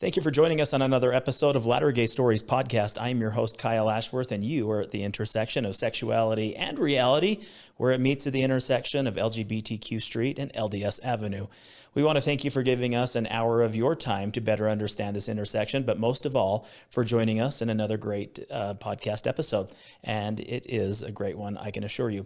Thank you for joining us on another episode of Latter Gay Stories podcast. I am your host, Kyle Ashworth, and you are at the intersection of sexuality and reality, where it meets at the intersection of LGBTQ Street and LDS Avenue. We want to thank you for giving us an hour of your time to better understand this intersection, but most of all, for joining us in another great uh, podcast episode. And it is a great one, I can assure you.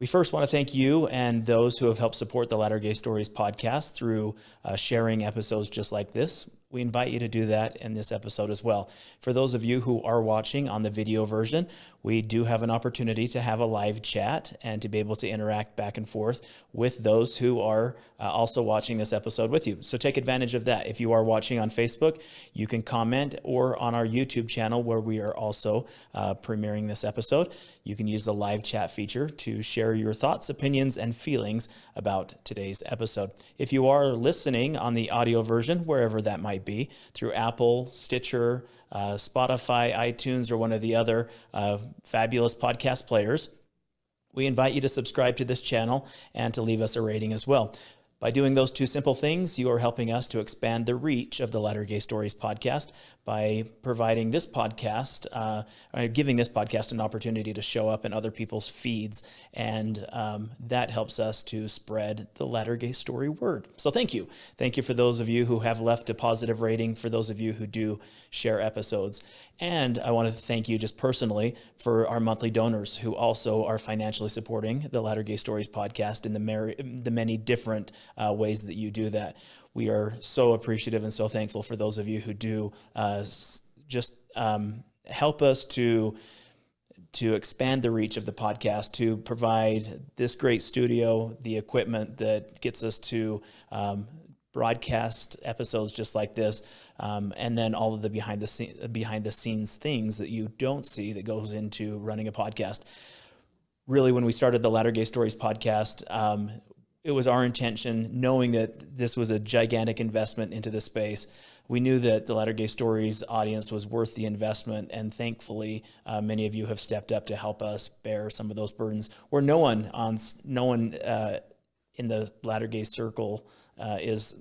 We first want to thank you and those who have helped support the Latter Gay Stories podcast through uh, sharing episodes just like this. We invite you to do that in this episode as well. For those of you who are watching on the video version, we do have an opportunity to have a live chat and to be able to interact back and forth with those who are uh, also watching this episode with you. So take advantage of that. If you are watching on Facebook, you can comment or on our YouTube channel where we are also uh, premiering this episode. You can use the live chat feature to share your thoughts, opinions, and feelings about today's episode. If you are listening on the audio version, wherever that might be, through Apple, Stitcher, uh, Spotify, iTunes, or one of the other uh, fabulous podcast players, we invite you to subscribe to this channel and to leave us a rating as well. By doing those two simple things, you are helping us to expand the reach of the Latter Gay Stories podcast by providing this podcast, uh, giving this podcast an opportunity to show up in other people's feeds. And um, that helps us to spread the Latter Gay Story word. So thank you. Thank you for those of you who have left a positive rating, for those of you who do share episodes. And I want to thank you just personally for our monthly donors who also are financially supporting the Latter Gay Stories podcast in the, the many different uh, ways that you do that. We are so appreciative and so thankful for those of you who do uh, just um, help us to to expand the reach of the podcast, to provide this great studio, the equipment that gets us to um, broadcast episodes just like this, um, and then all of the behind the scene, behind the scenes things that you don't see that goes into running a podcast. Really, when we started the Latter Gay Stories podcast, um, it was our intention, knowing that this was a gigantic investment into this space. We knew that the Latter Gay Stories audience was worth the investment, and thankfully, uh, many of you have stepped up to help us bear some of those burdens. Where no one on no one uh, in the Latter Gay circle uh, is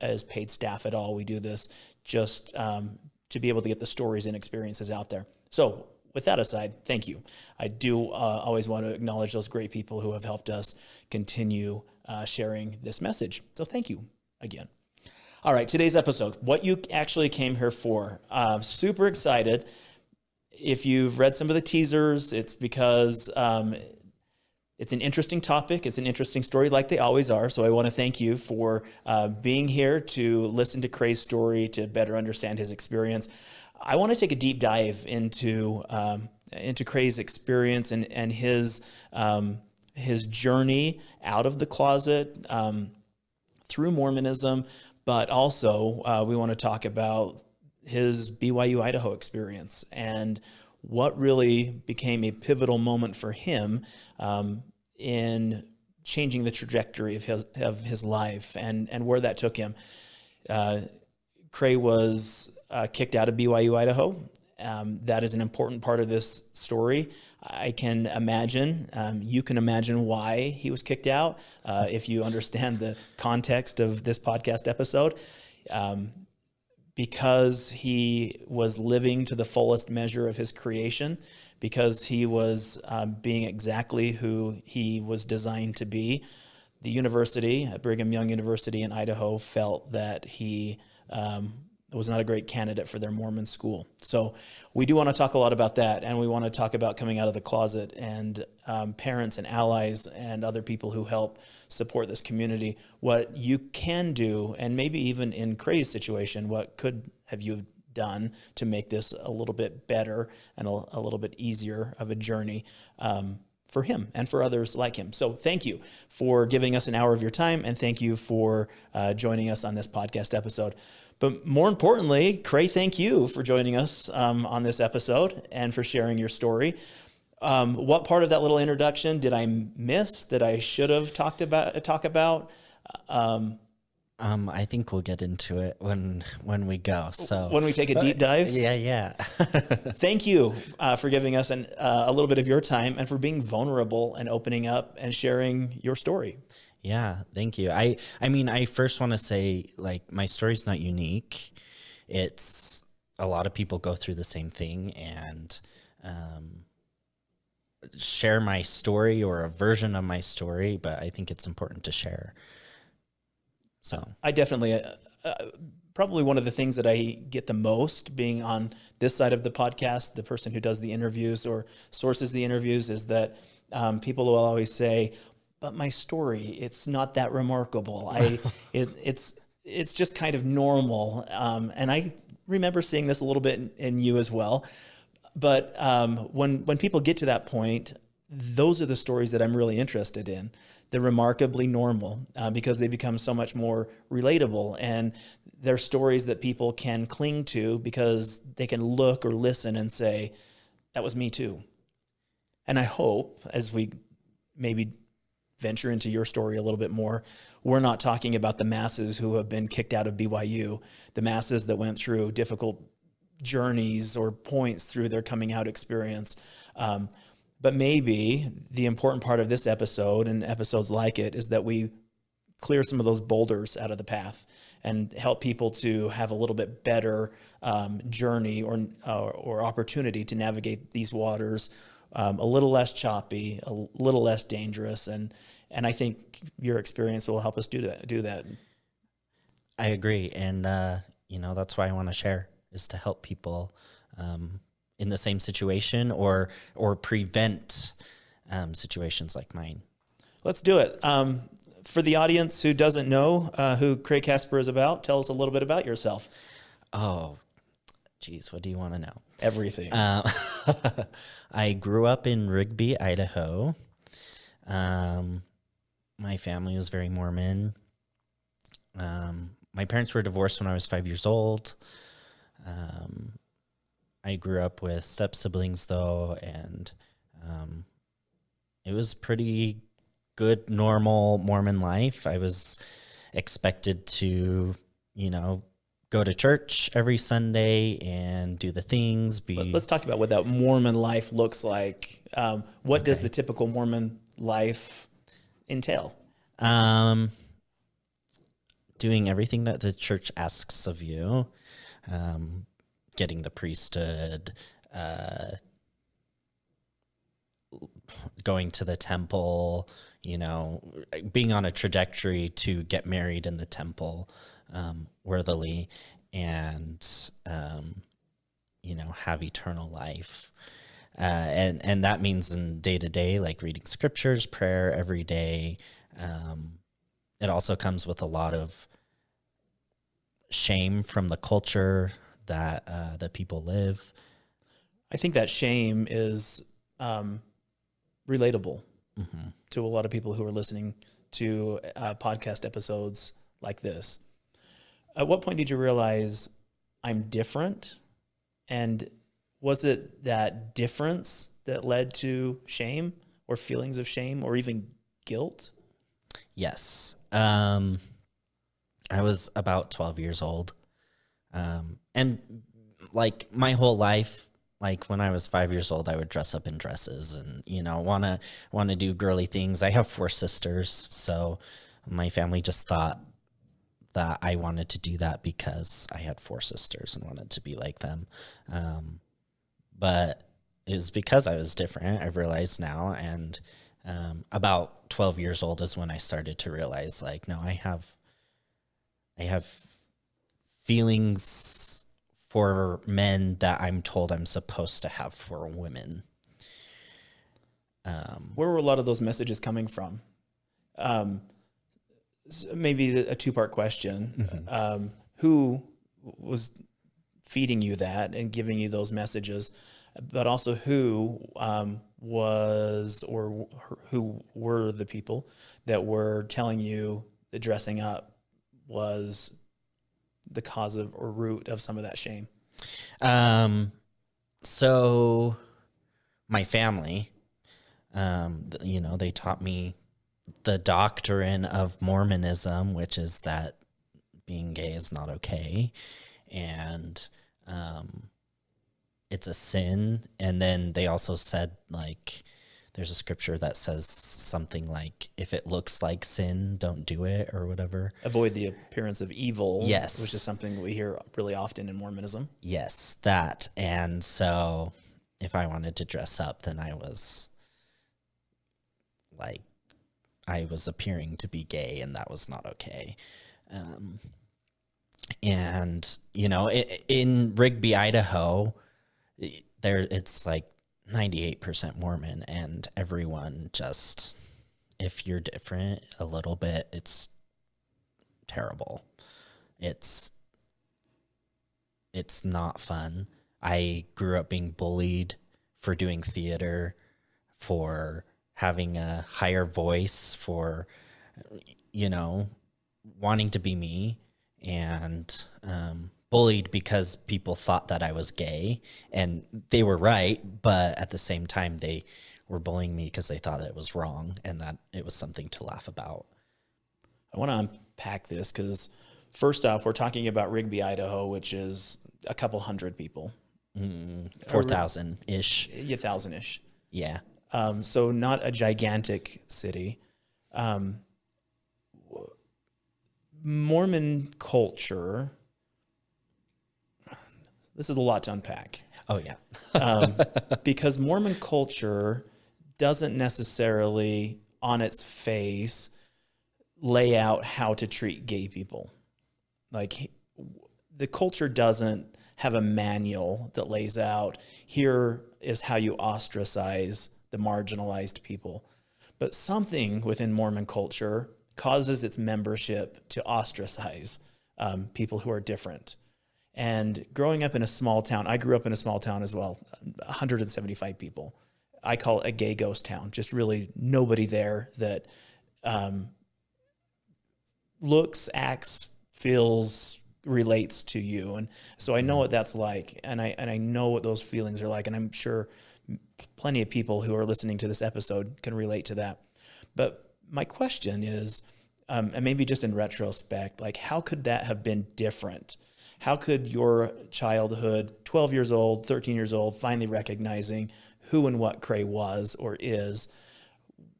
as paid staff at all. We do this just um, to be able to get the stories and experiences out there. So with that aside, thank you. I do uh, always want to acknowledge those great people who have helped us continue uh, sharing this message. So thank you again. All right, today's episode, what you actually came here for. Super excited. If you've read some of the teasers, it's because um, it's an interesting topic. It's an interesting story like they always are. So I want to thank you for uh, being here to listen to Cray's story, to better understand his experience. I want to take a deep dive into, um, into Cray's experience and, and his, um, his journey out of the closet um, through Mormonism, but also uh, we want to talk about his BYU Idaho experience and what really became a pivotal moment for him um, in changing the trajectory of his, of his life and, and where that took him. Uh, Cray was uh, kicked out of BYU Idaho. Um, that is an important part of this story. I can imagine, um, you can imagine why he was kicked out uh, if you understand the context of this podcast episode. Um, because he was living to the fullest measure of his creation, because he was um, being exactly who he was designed to be. The university, Brigham Young University in Idaho, felt that he um, was not a great candidate for their Mormon school. So we do want to talk a lot about that, and we want to talk about coming out of the closet and um, parents and allies and other people who help support this community. What you can do, and maybe even in Cray's situation, what could have you done to make this a little bit better and a, a little bit easier of a journey. Um, for him and for others like him. So thank you for giving us an hour of your time and thank you for uh, joining us on this podcast episode. But more importantly, Cray, thank you for joining us um, on this episode and for sharing your story. Um, what part of that little introduction did I miss that I should have talked about? Talk about? Um, um, I think we'll get into it when when we go. So when we take a deep dive, yeah, yeah. Thank you uh, for giving us an, uh, a little bit of your time and for being vulnerable and opening up and sharing your story. Yeah, thank you. I I mean, I first want to say like my story's not unique. it's a lot of people go through the same thing and um, share my story or a version of my story, but I think it's important to share. So I definitely, uh, uh, probably one of the things that I get the most being on this side of the podcast, the person who does the interviews or sources the interviews, is that um, people will always say, "But my story, it's not that remarkable. I, it, it's it's just kind of normal." Um, and I remember seeing this a little bit in, in you as well. But um, when when people get to that point, those are the stories that I'm really interested in. They're remarkably normal uh, because they become so much more relatable, and they're stories that people can cling to because they can look or listen and say, "That was me too." And I hope as we maybe venture into your story a little bit more, we're not talking about the masses who have been kicked out of BYU, the masses that went through difficult journeys or points through their coming out experience. Um, but maybe the important part of this episode and episodes like it is that we clear some of those boulders out of the path and help people to have a little bit better um, journey or, uh, or opportunity to navigate these waters um, a little less choppy, a little less dangerous, and and I think your experience will help us do that. Do that. I agree, and uh, you know that's why I want to share is to help people um, in the same situation or or prevent um, situations like mine. Let's do it. Um, for the audience who doesn't know uh, who Craig Casper is about, tell us a little bit about yourself. Oh, geez, what do you want to know? Everything. Uh, I grew up in Rigby, Idaho. Um, my family was very Mormon. Um, my parents were divorced when I was five years old. Um, I grew up with step siblings though, and um, it was pretty good, normal Mormon life. I was expected to, you know, go to church every Sunday and do the things. Be let's talk about what that Mormon life looks like. Um, what okay. does the typical Mormon life entail? Um, doing everything that the church asks of you, um, getting the priesthood, uh, going to the temple, you know, being on a trajectory to get married in the temple um, worthily and um, you know have eternal life. Uh, and and that means in day to day like reading scriptures prayer every day. Um, it also comes with a lot of shame from the culture that uh, that people live. I think that shame is um, relatable mm-hmm. to a lot of people who are listening to uh, podcast episodes like this at what point did you realize I'm different? And was it that difference that led to shame or feelings of shame or even guilt? Yes. Um, I was about 12 years old. Um, and like my whole life, like when I was five years old, I would dress up in dresses and, you know, want to, want to do girly things. I have four sisters. So my family just thought that I wanted to do that because I had four sisters and wanted to be like them. Um, but it was because I was different. I've realized now, and um, about twelve years old is when I started to realize, like, no, I have, I have feelings for men that I'm told I'm supposed to have for women. Um, Where were a lot of those messages coming from? Um, maybe a two part question. Mm-hmm. Um, who was feeding you that and giving you those messages, but also who um, was or who were the people that were telling you that dressing up was the cause of or root of some of that shame? Um, so my family, um, you know, they taught me the doctrine of Mormonism, which is that being gay is not okay, and um, it's a sin. And then they also said like there's a scripture that says something like, if it looks like sin, don't do it or whatever. Avoid the appearance of evil. Yes. Which is something we hear really often in Mormonism. Yes, that. And so if I wanted to dress up, then I was like, I was appearing to be gay, and that was not okay. Um, and you know, i in Rigby, Idaho, there it's like ninety eight percent Mormon, and everyone just, if you're different a little bit, it's terrible. It's it's not fun. I grew up being bullied for doing theater, for having a higher voice, for you know, wanting to be me, and um, bullied because people thought that I was gay, and they were right, but at the same time they were bullying me because they thought it was wrong and that it was something to laugh about. I want to unpack this because, first off, we're talking about Rigby, Idaho, which is a couple hundred people, Four thousand ish, a thousand ish. yeah. Um, so not a gigantic city. Um, Mormon culture. This is a lot to unpack Oh yeah. um, because Mormon culture doesn't necessarily, on its face, lay out how to treat gay people. Like the culture doesn't have a manual that lays out here is how you ostracize the marginalized people. But something within Mormon culture causes its membership to ostracize um, people who are different. And growing up in a small town, I grew up in a small town as well, 175 people. I call it a gay ghost town, just really nobody there that um, looks, acts, feels, relates to you. And so I know what that's like. And I, and I know what those feelings are like. And I'm sure plenty of people who are listening to this episode can relate to that. But my question is, um, and maybe just in retrospect, like how could that have been different? How could your childhood, 12 years old, 13 years old, finally recognizing who and what Cray was or is,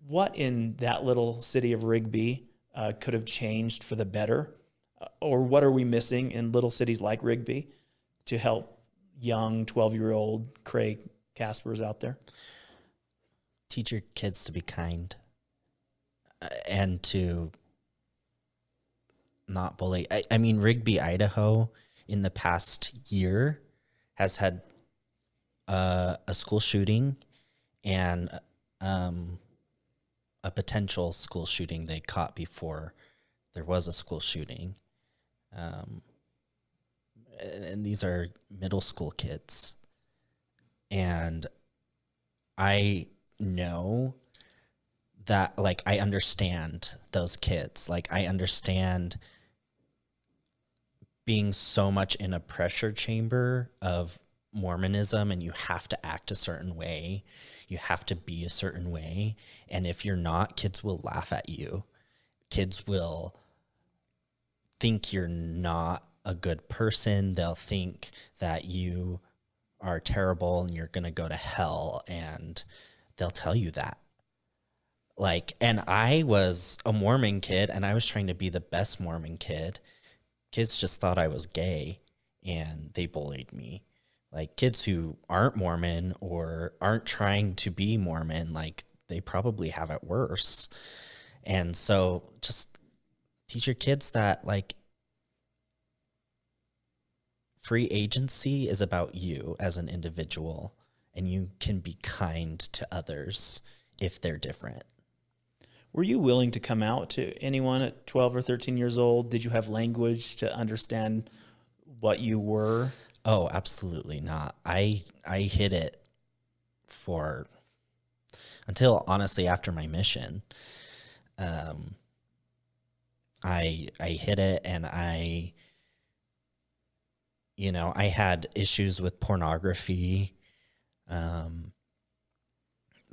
what in that little city of Rigby uh, could have changed for the better? Uh, Or what are we missing in little cities like Rigby to help young 12 year old Craig Caspers out there? teach your kids to be kind uh, and to not bully. I, I mean, Rigby, Idaho, in the past year has had uh, a school shooting and um, a potential school shooting they caught before there was a school shooting. Um, and, and these are middle school kids. And I know that like I understand those kids. Like I understand being so much in a pressure chamber of Mormonism and you have to act a certain way. You have to be a certain way. And if you're not, kids will laugh at you. Kids will think you're not a good person. They'll think that you are terrible and you're going to go to hell and they'll tell you that. Like and I was a Mormon kid and I was trying to be the best Mormon kid. Kids just thought I was gay and they bullied me. Like kids who aren't Mormon or aren't trying to be Mormon, like they probably have it worse. And so just teach your kids that like free agency is about you as an individual and you can be kind to others if they're different. Were you willing to come out to anyone at 12 or 13 years old? Did you have language to understand what you were? Oh, absolutely not. I I hid it for until honestly after my mission. Um I I hid it and I you know, I had issues with pornography. Um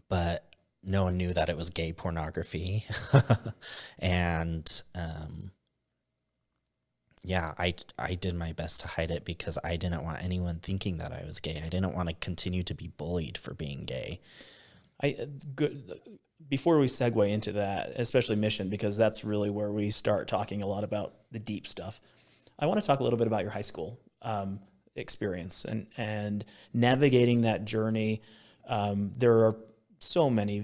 but no one knew that it was gay pornography. and um yeah, I I did my best to hide it because I didn't want anyone thinking that I was gay. I didn't want to continue to be bullied for being gay. I uh, good before we segue into that, especially mission, because that's really where we start talking a lot about the deep stuff. I want to talk a little bit about your high school um, experience and and navigating that journey. Um, there are so many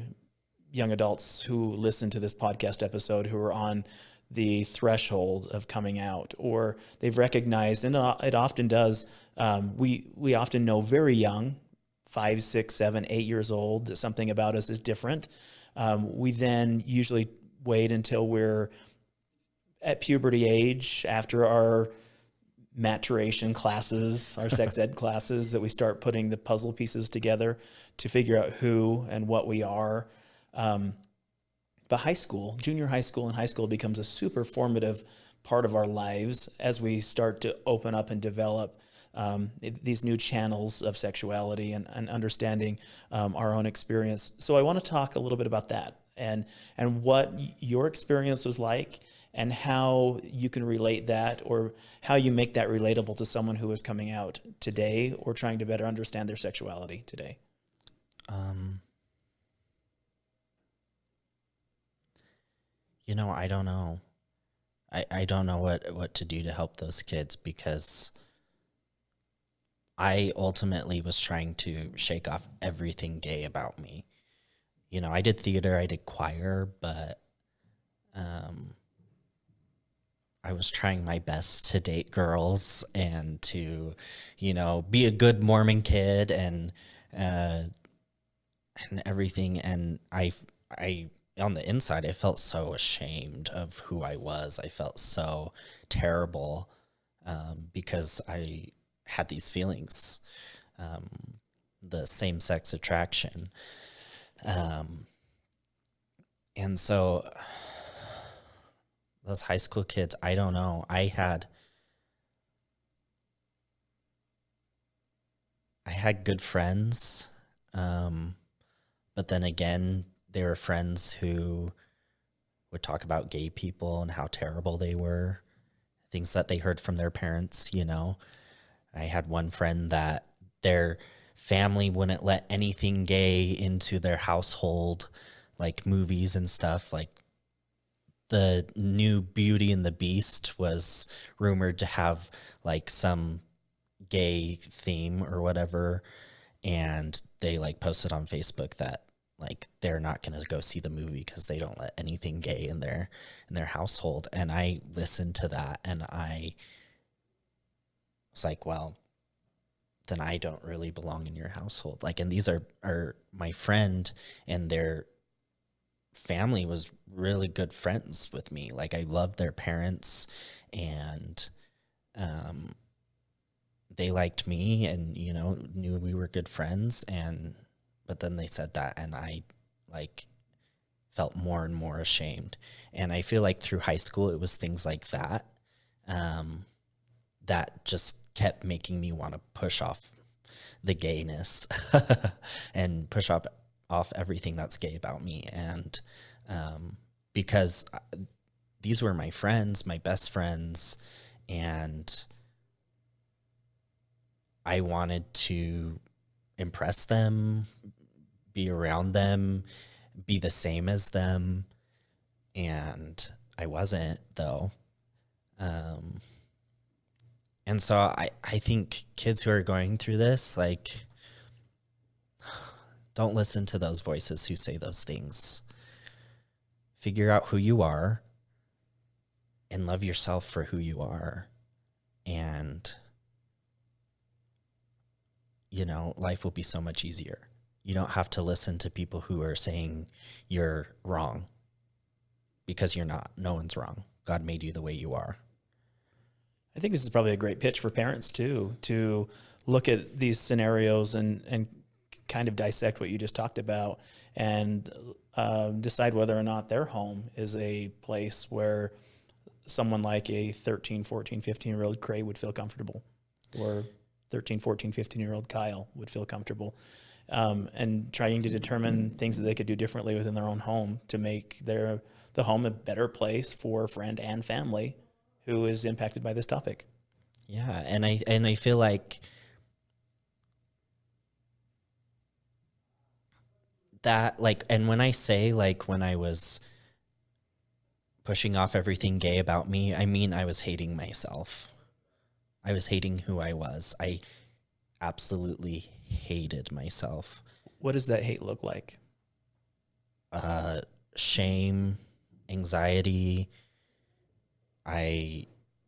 young adults who listen to this podcast episode who are on the threshold of coming out, or they've recognized, and it often does. Um, we we often know very young, five, six, seven, eight years old, something about us is different. Um, we then usually wait until we're at puberty age after our maturation classes, our sex ed classes, that we start putting the puzzle pieces together to figure out who and what we are. Um, but high school, junior high school and high school becomes a super formative part of our lives as we start to open up and develop um, these new channels of sexuality and, and understanding um, our own experience. So I want to talk a little bit about that and and what your experience was like and how you can relate that or how you make that relatable to someone who is coming out today or trying to better understand their sexuality today. Um, you know, I don't know. I, I don't know what, what to do to help those kids because I ultimately was trying to shake off everything gay about me. You know, I did theater, I did choir, but um, I was trying my best to date girls and to, you know, be a good Mormon kid and uh, and everything. And I, I on the inside, I felt so ashamed of who I was. I felt so terrible um, because I had these feelings, um, the same sex attraction. Um, and so those high school kids, I don't know. I had I had good friends. Um, but then again, they were friends who would talk about gay people and how terrible they were, things that they heard from their parents, you know. I had one friend that their family wouldn't let anything gay into their household, like movies and stuff. Like the new Beauty and the Beast was rumored to have like some gay theme or whatever. And they like posted on Facebook that like they're not going to go see the movie because they don't let anything gay in their in their household and i listened to that and i was like, well, then I don't really belong in your household. Like, and these are, are my friend and their family was really good friends with me. Like, I loved their parents and, um, they liked me and, you know, knew we were good friends. And, but then they said that, and I like felt more and more ashamed. And I feel like through high school, it was things like that. Um, that just kept making me want to push off the gayness and push off off everything that's gay about me. And um, because uh, these were my friends my best friends and i wanted to impress them be around them be the same as them. And i wasn't though. Um, and so I, I think kids who are going through this, like, don't listen to those voices who say those things. Figure out who you are and love yourself for who you are. And, you know, life will be so much easier. You don't have to listen to people who are saying you're wrong because you're not. No one's wrong. God made you the way you are. I think this is probably a great pitch for parents too, to look at these scenarios and, and kind of dissect what you just talked about and uh, decide whether or not their home is a place where someone like a 13, 14, 15 year old Cray would feel comfortable or 13, 14, 15 year old Kyle would feel comfortable. Um, and trying to determine things that they could do differently within their own home to make their the home a better place for friend and family who is impacted by this topic. Yeah, and I and I feel like that like and when I say like when I was pushing off everything gay about me, I mean I was hating myself. I was hating who I was. I absolutely hated myself. What does that hate look like? Uh shame, anxiety. I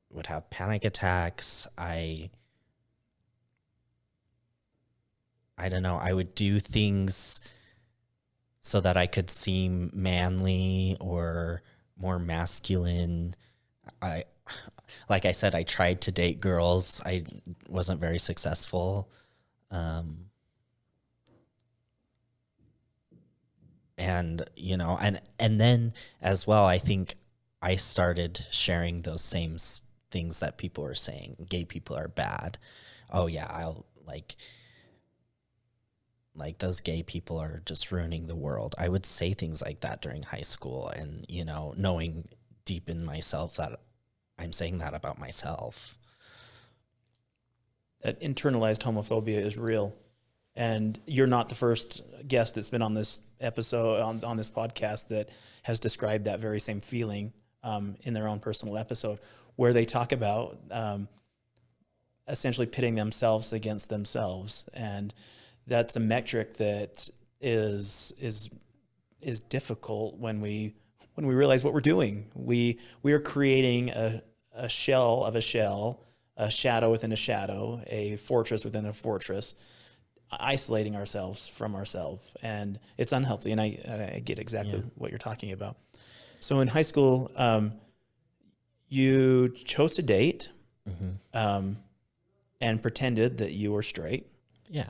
would have panic attacks. I I don't know, I would do things so that I could seem manly or more masculine. I like I said I tried to date girls. I wasn't very successful. Um and you know and and then as well i think i started sharing those same things that people are saying gay people are bad oh yeah i'll like like those gay people are just ruining the world i would say things like that during high school and you know knowing deep in myself that i'm saying that about myself That internalized homophobia is real. And you're not the first guest that's been on this episode, on, on this podcast, that has described that very same feeling um, in their own personal episode, where they talk about um, essentially pitting themselves against themselves. And that's a metric that is, is, is difficult when we, when we realize what we're doing. We, we are creating a, a shell of a shell, a shadow within a shadow, a fortress within a fortress, isolating ourselves from ourselves, and it's unhealthy. And I, I get exactly Yeah. what you're talking about. So in high school, um, you chose to date um, and pretended that you were straight. yeah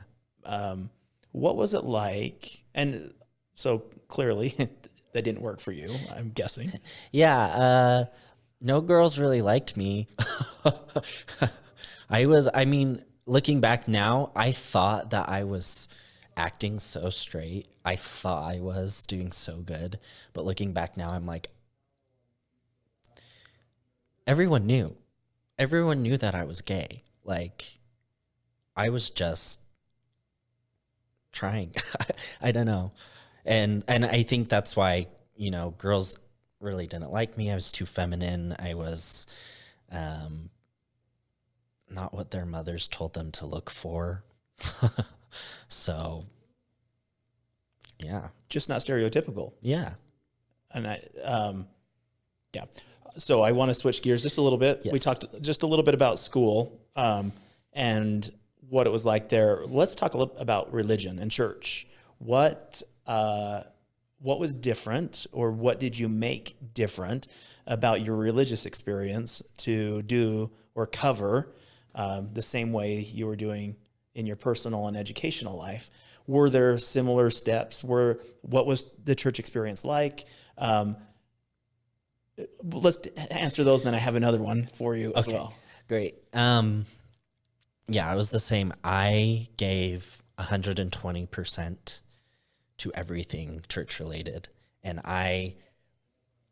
Um, what was it like? And so clearly, that didn't work for you. I'm guessing. Yeah, uh, no girls really liked me. I was, I mean, looking back now, I thought that I was acting so straight. I thought I was doing so good. But looking back now, I'm like, everyone knew. Everyone knew that I was gay. Like, I was just trying. I don't know. And and I think that's why, you know, girls really didn't like me. I was too feminine. I was um not what their mothers told them to look for. so yeah. Just not stereotypical. Yeah. And I, um, yeah. So I want to switch gears just a little bit. We talked just a little bit about school um, and what it was like there. Let's talk a little about religion and church. What uh, what was different, or what did you make different about your religious experience to do or cover um, the same way you were doing in your personal and educational life? Were there similar steps? Were what was the church experience like? Um, let's answer those, and then I have another one for you as well. Great. Um yeah, it was the same. I gave 120% to everything church related and I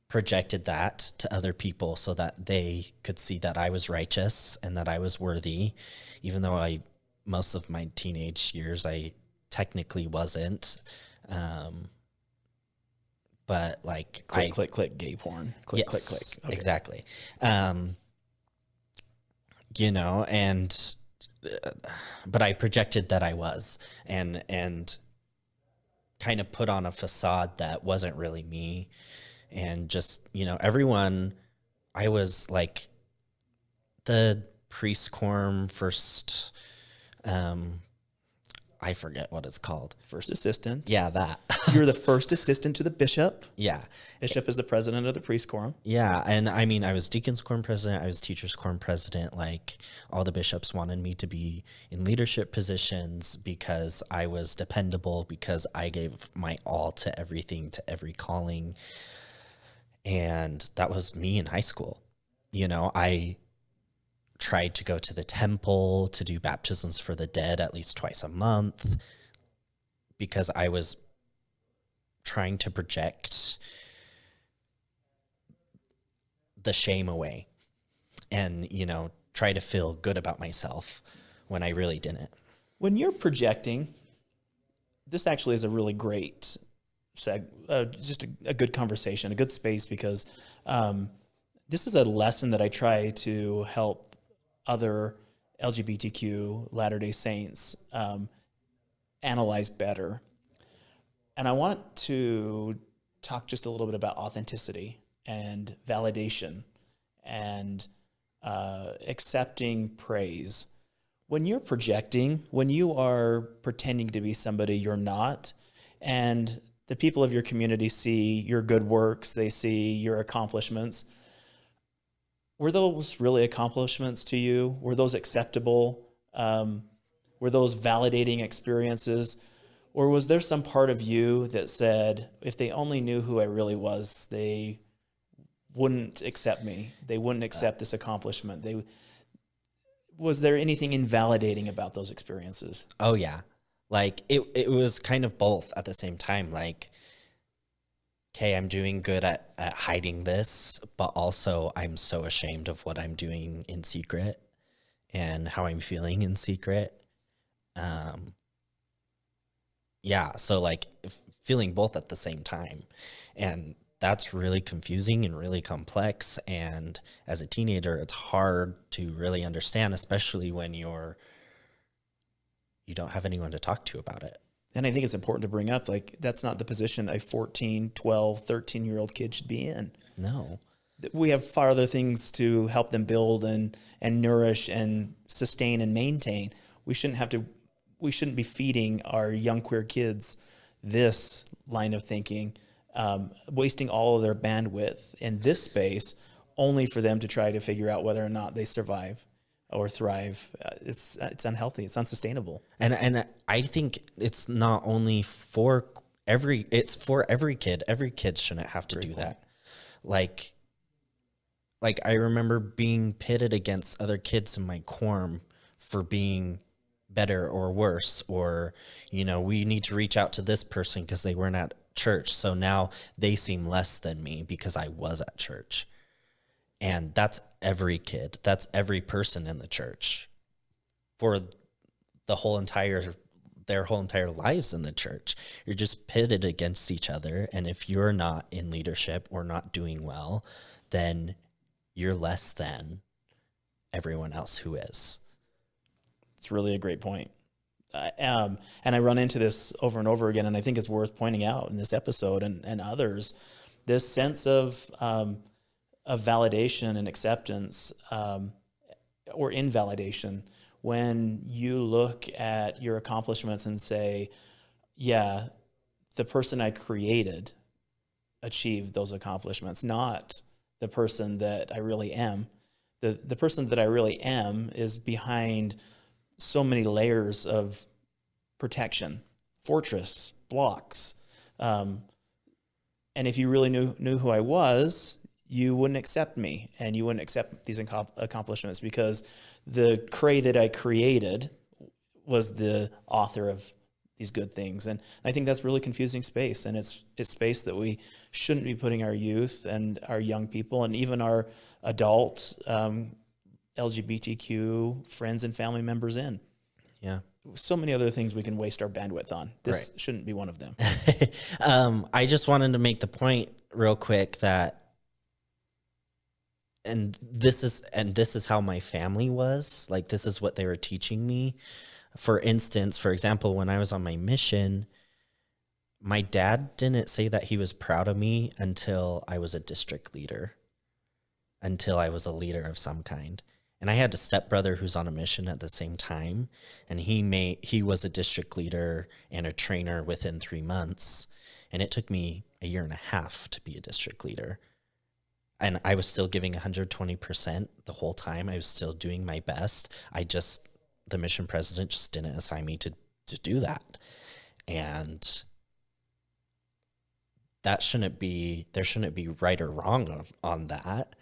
projected that to other people so that they could see that I was righteous and that I was worthy even though I most of my teenage years I technically wasn't um but like Click, I click, click, gay porn. Click, click, Yes, click. Okay. Exactly. Um, you know, and but I projected that I was, and and kind of put on a facade that wasn't really me, and just you know, everyone. I was like the priest quorum first. Um, I forget what it's called. First assistant. Yeah, that. You're the first assistant to the bishop. yeah. Bishop is the president of the priest quorum. Yeah, and I mean, I was deacons quorum president, I was teachers quorum president. Like all the bishops wanted me to be in leadership positions because I was dependable, because I gave my all to everything, to every calling, and that was me in high school. You know, I tried to go to the temple to do baptisms for the dead at least twice a month because I was trying to project the shame away and you know try to feel good about myself when i really didn't. When you're projecting, this actually is a really great seg, uh, just a, a, good conversation, a good space because um, this is a lesson that I try to help other LGBTQ Latter Day Saints um, analyze better. And I want to talk just a little bit about authenticity and validation and uh, accepting praise. When you're projecting, when you are pretending to be somebody you're not, and the people of your community see your good works, they see your accomplishments. Were those really accomplishments to you? Were those acceptable? Um, were those validating experiences? Or was there some part of you that said, if they only knew who I really was, they wouldn't accept me. They wouldn't accept this accomplishment. They was there anything invalidating about those experiences? Oh yeah. Like it it was kind of both at the same time like okay, I'm doing good at, at hiding this, but also I'm so ashamed of what I'm doing in secret and how I'm feeling in secret. Um, yeah, so like feeling both at the same time. And that's really confusing and really complex. And as a teenager, it's hard to really understand, especially when you're you don't have anyone to talk to about it. And I think it's important to bring up like that's not the position a 14, 12, 13 year old kid should be in. No. We have far other things to help them build and and nourish and sustain and maintain. We shouldn't have to we shouldn't be feeding our young queer kids this line of thinking um, wasting all of their bandwidth in this space only for them to try to figure out whether or not they survive or thrive. Uh, it's it's unhealthy. It's unsustainable. And and I think it's not only for every it's for every kid. Every kid shouldn't have to Great do point. that. Like like I remember being pitted against other kids in my quorum for being better or worse or you know we need to reach out to this person because they weren't at church. So now they seem less than me because I was at church. And that's every kid, that's every person in the church for the whole entire their whole entire lives in the church. You're just pitted against each other. And if you're not in leadership or not doing well, then you're less than everyone else who is. It's really a great point um, and I run into this over and over again, and I think it's worth pointing out in this episode and, and others, this sense of um, of validation and acceptance um, or invalidation when you look at your accomplishments and say, yeah, the person I created achieved those accomplishments, not the person that I really am. The, the person that I really am is behind so many layers of protection, fortress, blocks. Um, and if you really knew, knew who I was, you wouldn't accept me and you wouldn't accept these accomplishments because the Cray that I created was the author of these good things. And I think that's really confusing space. And it's, it's space that we shouldn't be putting our youth and our young people and even our adult um, LGBTQ friends and family members in. Yeah. So many other things we can waste our bandwidth on. This right. shouldn't be one of them. um, I just wanted to make the point real quick that and this is and this is how my family was. Like this is what they were teaching me. For instance for example when i was on my mission my dad didn't say that he was proud of me until i was a district leader until i was a leader of some kind. And I had a stepbrother who's on a mission at the same time, and he made he was a district leader and a trainer within three months, and it took me a year and a half to be a district leader, and I was still giving 120 percent the whole time. I was still doing my best. I just the mission president just didn't assign me to to do that, and that shouldn't be there shouldn't be right or wrong on, on that.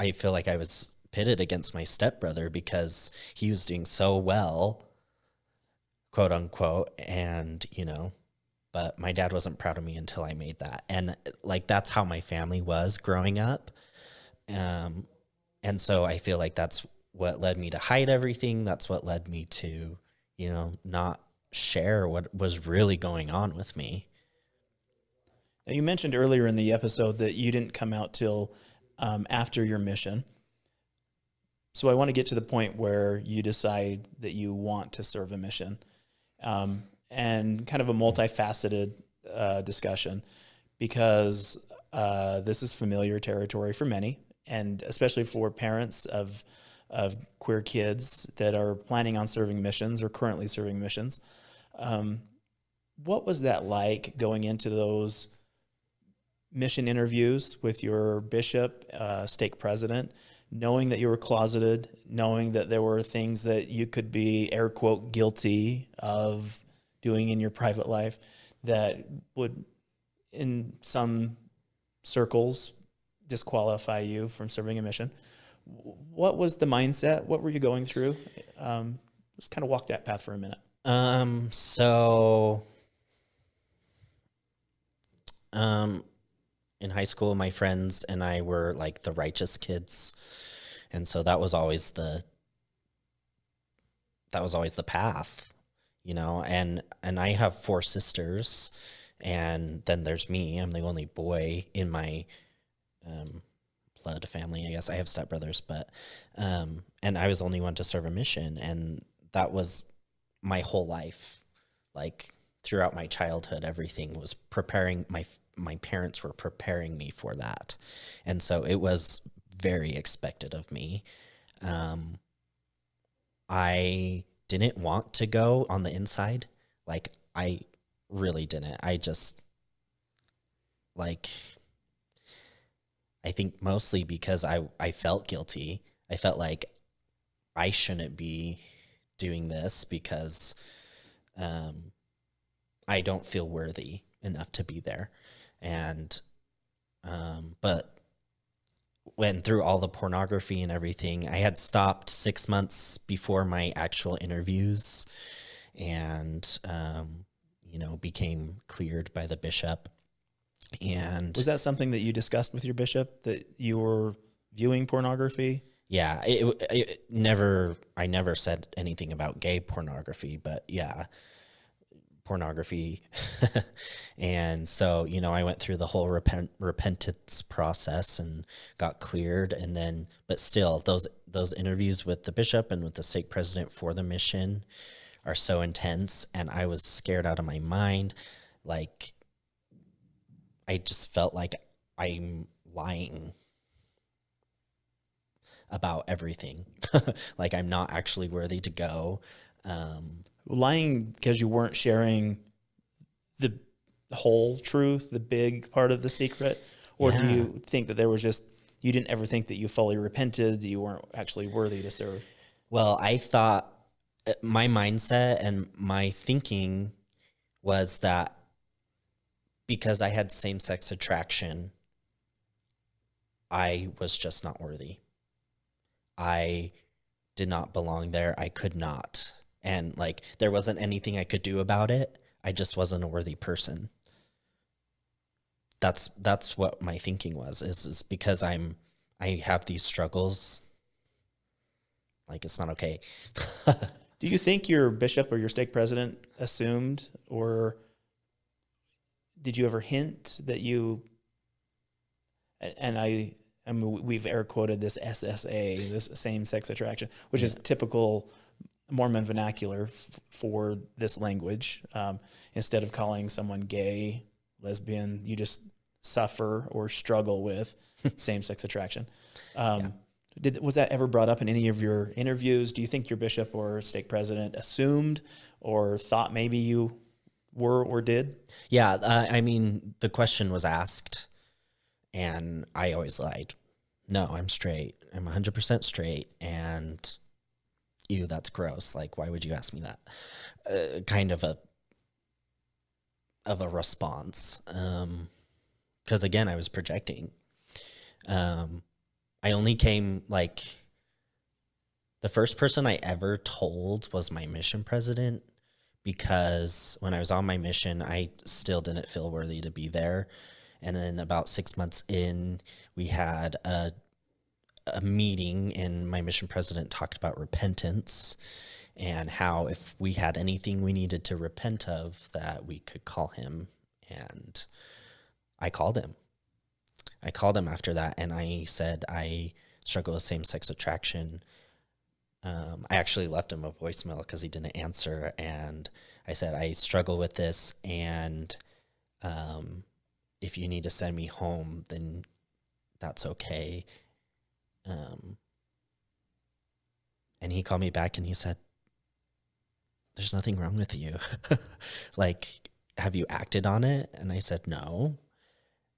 I feel like I was pitted against my stepbrother because he was doing so well, quote unquote. And, you know, but my dad wasn't proud of me until I made that. And like, that's how my family was growing up. Um, and so I feel like that's what led me to hide everything. That's what led me to, you know, not share what was really going on with me. Now, you mentioned earlier in the episode that you didn't come out till um, after your mission. So I want to get to the point where you decide that you want to serve a mission, um, and kind of a multifaceted uh, discussion, because uh, this is familiar territory for many, and especially for parents of of queer kids that are planning on serving missions or currently serving missions. Um, what was that like going into those mission interviews with your bishop, uh, stake president, knowing that you were closeted, knowing that there were things that you could be air quote guilty of doing in your private life that would, in some circles, disqualify you from serving a mission. What was the mindset? What were you going through? Um, let's kind of walk that path for a minute. Um, so, um, in high school, my friends and I were like the righteous kids. And so that was always the, that was always the path, you know, and, and I have four sisters and then there's me, I'm the only boy in my, um, blood family, I guess I have stepbrothers, but, um, and I was the only one to serve a mission and that was my whole life. Like throughout my childhood, everything was preparing my my parents were preparing me for that, and so it was very expected of me. Um, I didn't want to go on the inside, like I really didn't. I just like I think mostly because I I felt guilty. I felt like I shouldn't be doing this because um, I don't feel worthy enough to be there. And, um, but when through all the pornography and everything, I had stopped six months before my actual interviews and, um, you know, became cleared by the bishop. And was that something that you discussed with your bishop that you were viewing pornography? yeah, it, it, never. I never said anything about gay pornography, but yeah, pornography. and so you know, I went through the whole repent repentance process and got cleared, and then, but still, those those interviews with the bishop and with the stake president for the mission are so intense, and I was scared out of my mind. Like, I just felt like I'm lying about everything. like I'm not actually worthy to go. Um, Lying because you weren't sharing the whole truth, the big part of the secret, or yeah. do you think that there was just you didn't ever think that you fully repented, that you weren't actually worthy to serve? Well, I thought uh, my mindset and my thinking was that because I had same sex attraction, I was just not worthy. I did not belong there. I could not. And like there wasn't anything I could do about it. I just wasn't a worthy person. That's that's what my thinking was is is because I'm I have these struggles like it's not okay. do you think your bishop or your stake president assumed or did you ever hint that you and I I mean, we've air quoted this SSA, this same sex attraction, which yeah. is typical Mormon vernacular for this language. Um, instead of calling someone gay, lesbian, you just suffer or struggle with same sex attraction. Um, yeah. Did, was that ever brought up in any of your interviews? Do you think your bishop or stake president assumed or thought maybe you were or did? Yeah, uh, I mean, the question was asked and I always lied. No, I'm straight. I'm 100% straight. And ew, that's gross. Like, why would you ask me that? Uh, kind of a of a response. Um, because again, I was projecting. Um, I only came like the first person I ever told was my mission president because when I was on my mission, I still didn't feel worthy to be there. And then about six months in, we had a, a meeting, and my mission president talked about repentance. and how if we had anything we needed to repent of, that we could call him. And I called him. I called him after that, and I said I struggle with same sex attraction. Um, I actually left him a voicemail because he didn't answer, and I said I struggle with this, and um, if you need to send me home, then that's okay. Um, and he called me back and he said, There's nothing wrong with you. like, have you acted on it? And I said, No.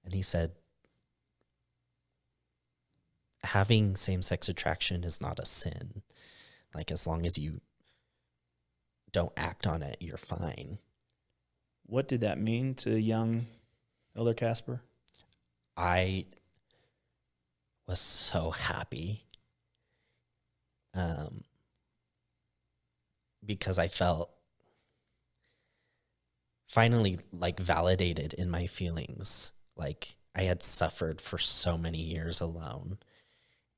And he said, Having same sex attraction is not a sin. Like, as long as you don't act on it, you're fine. What did that mean to young Elder Casper? I was so happy um, because I felt finally like validated in my feelings. Like I had suffered for so many years alone,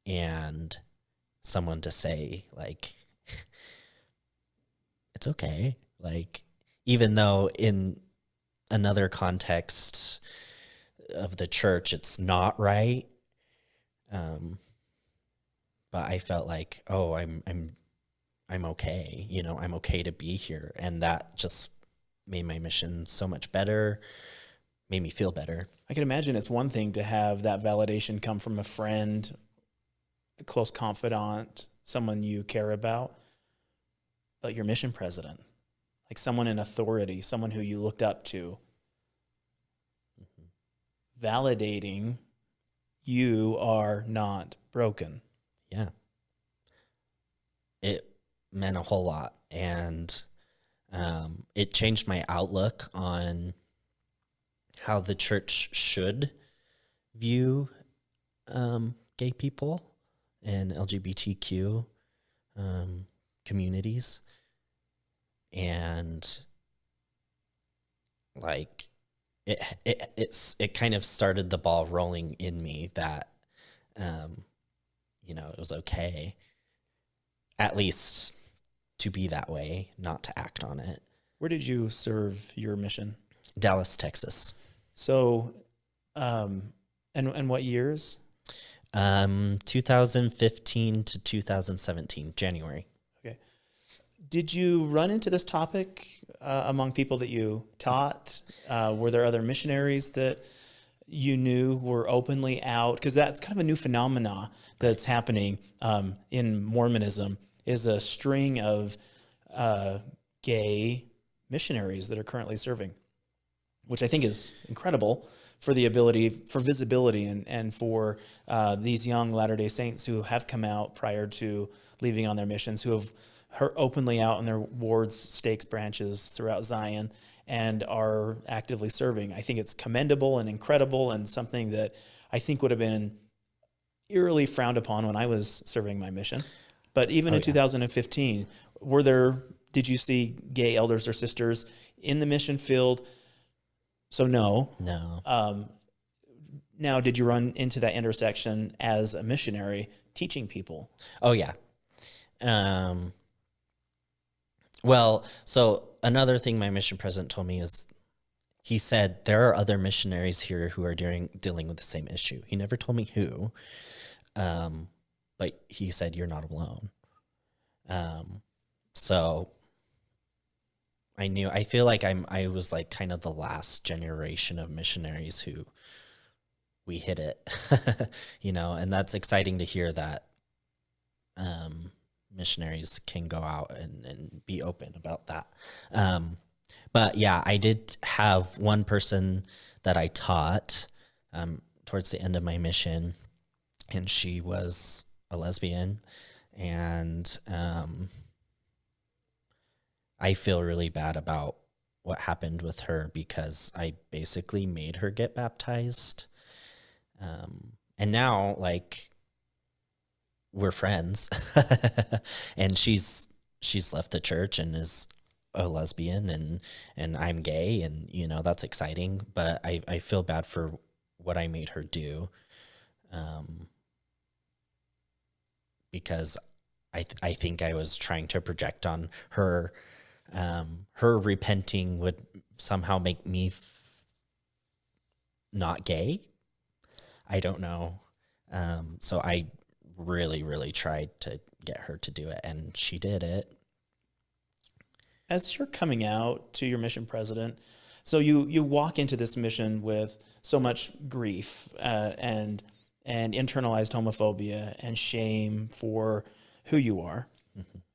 and someone to say like it's okay like even though in another context of the church it's not right um but i felt like oh i'm i'm i'm okay you know i'm okay to be here. And that just made my mission so much better made me feel better. I can imagine it's one thing to have that validation come from a friend, a close confidant, someone you care about, but your mission president, like someone in authority, someone who you looked up to, validating you are not broken. yeah. It meant a whole lot. And um, it changed my outlook on how the church should view um, gay people and lgbtq um, communities. And like it, it it's it kind of started the ball rolling in me that um, you know it was okay at least to be that way, not to act on it. Where did you serve your mission? Dallas, Texas. So, um, and and what years? Um, 2015 to 2017, January. Did you run into this topic uh, among people that you taught? Uh, were there other missionaries that you knew were openly out? Because that's kind of a new phenomena that's happening um, in Mormonism. Is a string of uh, gay missionaries that are currently serving, which I think is incredible for the ability for visibility and and for uh, these young Latter Day Saints who have come out prior to leaving on their missions, who have her openly out in their wards, stakes, branches throughout Zion, and are actively serving. I think it's commendable and incredible, and something that I think would have been eerily frowned upon when I was serving my mission. But even Oh, in yeah. 2015, were there? Did you see gay elders or sisters in the mission field? So no. No. Um, now, did you run into that intersection as a missionary teaching people? Oh yeah. Um well, so another thing my mission president told me is he said there are other missionaries here who are doing dealing with the same issue. He never told me who. Um but he said you're not alone. Um so I knew I feel like I'm I was like kind of the last generation of missionaries who we hit it. you know, and that's exciting to hear that um, missionaries can go out and, and be open about that. Um, but yeah, I did have one person that I taught um, towards the end of my mission, and she was a lesbian, and um, I feel really bad about what happened with her because I basically made her get baptized. Um, and now, like, we're friends and she's she's left the church and is a lesbian and and I'm gay and you know that's exciting but I I feel bad for what I made her do um because I th- I think I was trying to project on her. Um, her repenting would somehow make me not gay. I don't know. Um, so I really, really tried to get her to do it, and she did it. As you're coming out to your mission president, so you you walk into this mission with so much grief uh, and and internalized homophobia and shame for who you are.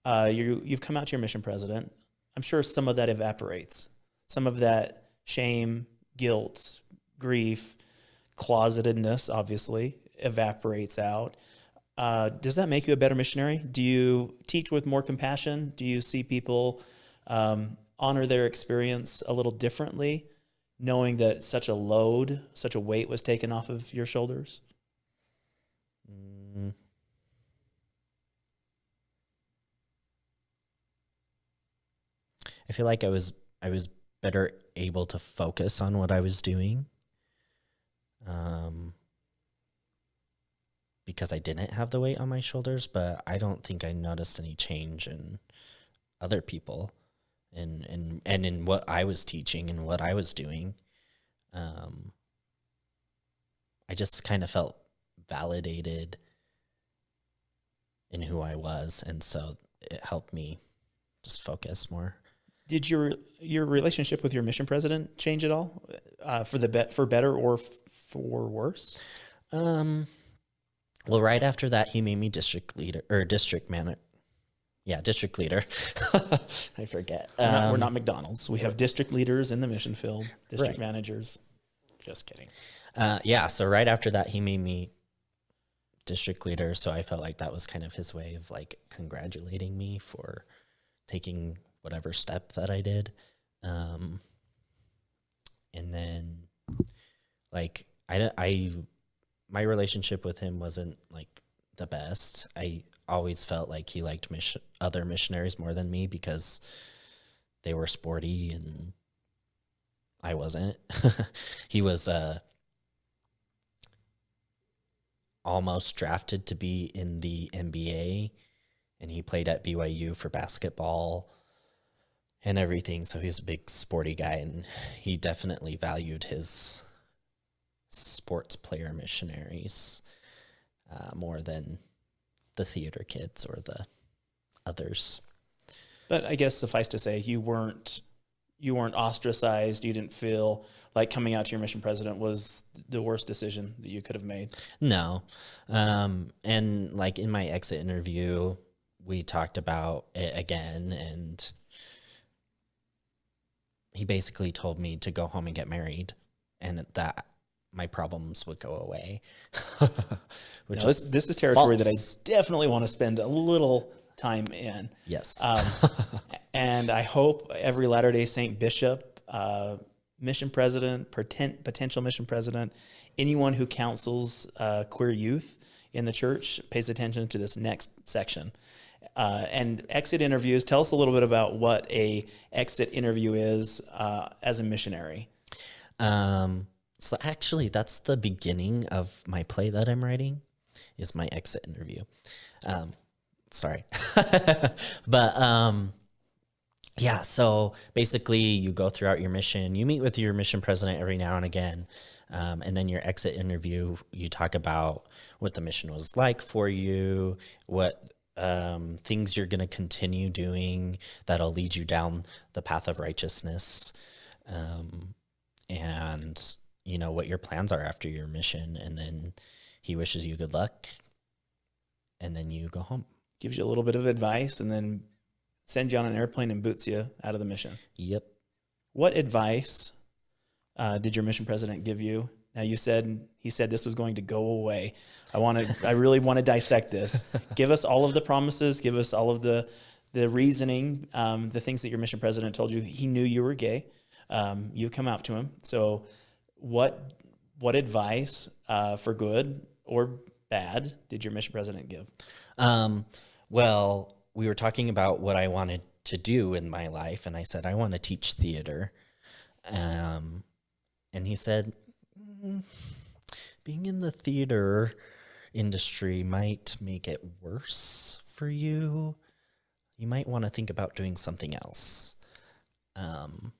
Uh, you you've come out to your mission president. I'm sure some of that evaporates. Some of that shame, guilt, grief, closetedness, obviously, evaporates out. Uh, does that make you a better missionary? Do you teach with more compassion? Do you see people um, honor their experience a little differently, knowing that such a load, such a weight was taken off of your shoulders? Mm. I feel like I was I was better able to focus on what I was doing. Um because I didn't have the weight on my shoulders, but I don't think I noticed any change in other people and and and in what I was teaching and what I was doing. Um I just kind of felt validated in who I was, and so it helped me just focus more. Did your your relationship with your mission president change at all, uh, for the be- for better or f- for worse? Um, well, right after that, he made me district leader or district manager. Yeah, district leader. I forget. We're not, we're Um, not McDonald's. We have district leaders in the mission field, district Right. managers. Just kidding. Uh, yeah, so right after that, he made me district leader. So I felt like that was kind of his way of like congratulating me for taking whatever step that I did. Um, and then, like, I, I, my relationship with him wasn't like the best. I always felt like he liked mission, other missionaries more than me because they were sporty and I wasn't. he was uh almost drafted to be in the NBA and he played at BYU for basketball and everything so he's a big sporty guy and he definitely valued his sports player missionaries uh, more than the theater kids or the others But I guess suffice to say, you weren't you weren't ostracized. You didn't feel like coming out to your mission president was the worst decision that you could have made. No. Um, and like in my exit interview, we talked about it again, and he basically told me to go home and get married, and that my problems would go away. Which this, is this is territory that I definitely want to spend a little time in. yes. Um, and I hope every Latter day Saint bishop, uh, mission president, poten- potential mission president, anyone who counsels uh, queer youth in the church pays attention to this next section. Uh, and exit interviews. Tell us a little bit about what a exit interview is uh, as a missionary. Um, so actually, that's the beginning of my play that I'm writing. Is my exit interview. Um, sorry, but um, yeah. So basically, you go throughout your mission. You meet with your mission president every now and again, um, and then your exit interview. You talk about what the mission was like for you, what um, things you're going to continue doing that'll lead you down the path of righteousness. Um, and you know what your plans are after your mission and then he wishes you good luck and then you go home Gives you a little bit of advice and then sends you on an airplane and boots you out of the mission. yep What advice uh, did your mission president give you? Now you said he said this was going to go away. I want to. I really want to dissect this. give us all of the promises. Give us all of the the reasoning, um, the things that your mission president told you. He knew you were gay. Um, you come out to him. So, what what advice uh, for good or bad did your mission president give? um, well we were talking about what i wanted to do in my life and i said i want to teach theater um, and he said "Mm, being in the theater industry might make it worse for you, you might want to think about doing something else. Um,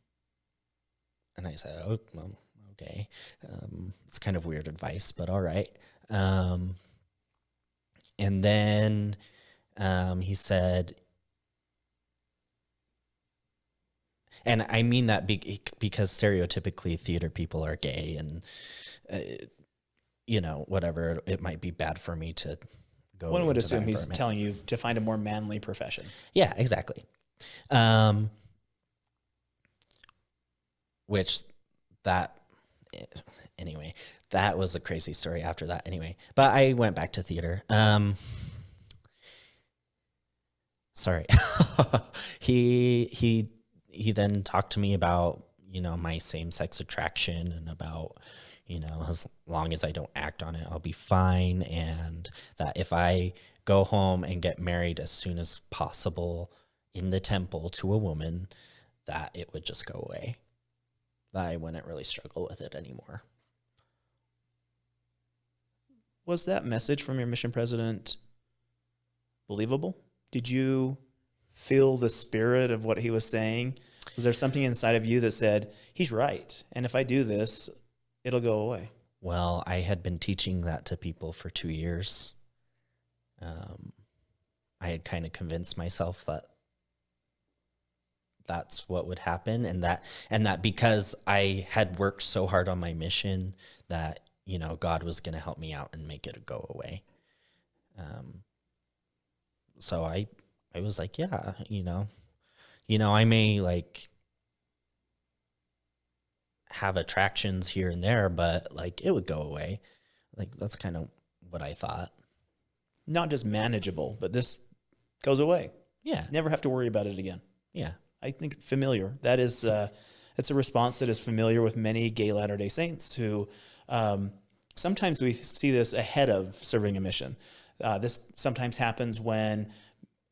and I said, oh, well, okay. Um, it's kind of weird advice, but all right. Um, and then um, he said, and I mean that be- because stereotypically theater people are gay and, uh, you know, whatever, it might be bad for me to go. One would assume he's telling you to find a more manly profession. Yeah, exactly. Um, which that anyway, that was a crazy story after that anyway. But I went back to theater. Um, sorry. he he he then talked to me about, you know, my same-sex attraction and about you know, as long as I don't act on it, I'll be fine and that if I go home and get married as soon as possible in the temple to a woman, that it would just go away. That I wouldn't really struggle with it anymore. Was that message from your mission president believable? Did you feel the spirit of what he was saying? Was there something inside of you that said, he's right? And if I do this, it'll go away? Well, I had been teaching that to people for two years. Um, I had kind of convinced myself that that's what would happen, and that and that because I had worked so hard on my mission, that you know God was going to help me out and make it go away. Um, so I I was like, yeah, you know, you know, I may like have attractions here and there, but like it would go away. Like that's kind of what I thought. Not just manageable, but this goes away. Yeah. Never have to worry about it again. Yeah. I think familiar. That is, uh, a response that is familiar with many gay Latter Day Saints who um, sometimes we see this ahead of serving a mission. Uh, this sometimes happens when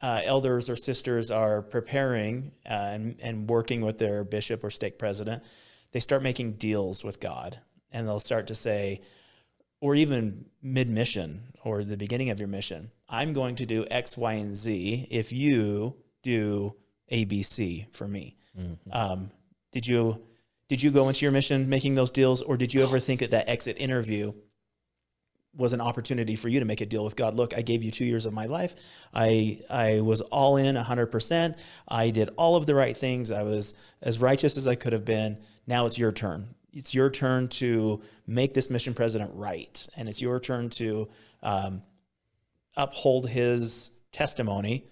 uh, elders or sisters are preparing uh, and, and working with their bishop or stake president. They start making deals with God, and they'll start to say, or even mid mission or the beginning of your mission, I'm going to do X, Y, and Z if you do ABC for me. Um, did you did you go into your mission making those deals, or did you ever think that that exit interview was an opportunity for you to make a deal with God? Look, I gave you two years of my life. I I was all in hundred percent. I did all of the right things. I was as righteous as I could have been. Now it's your turn. It's your turn to make this mission president right, and it's your turn to um, uphold his testimony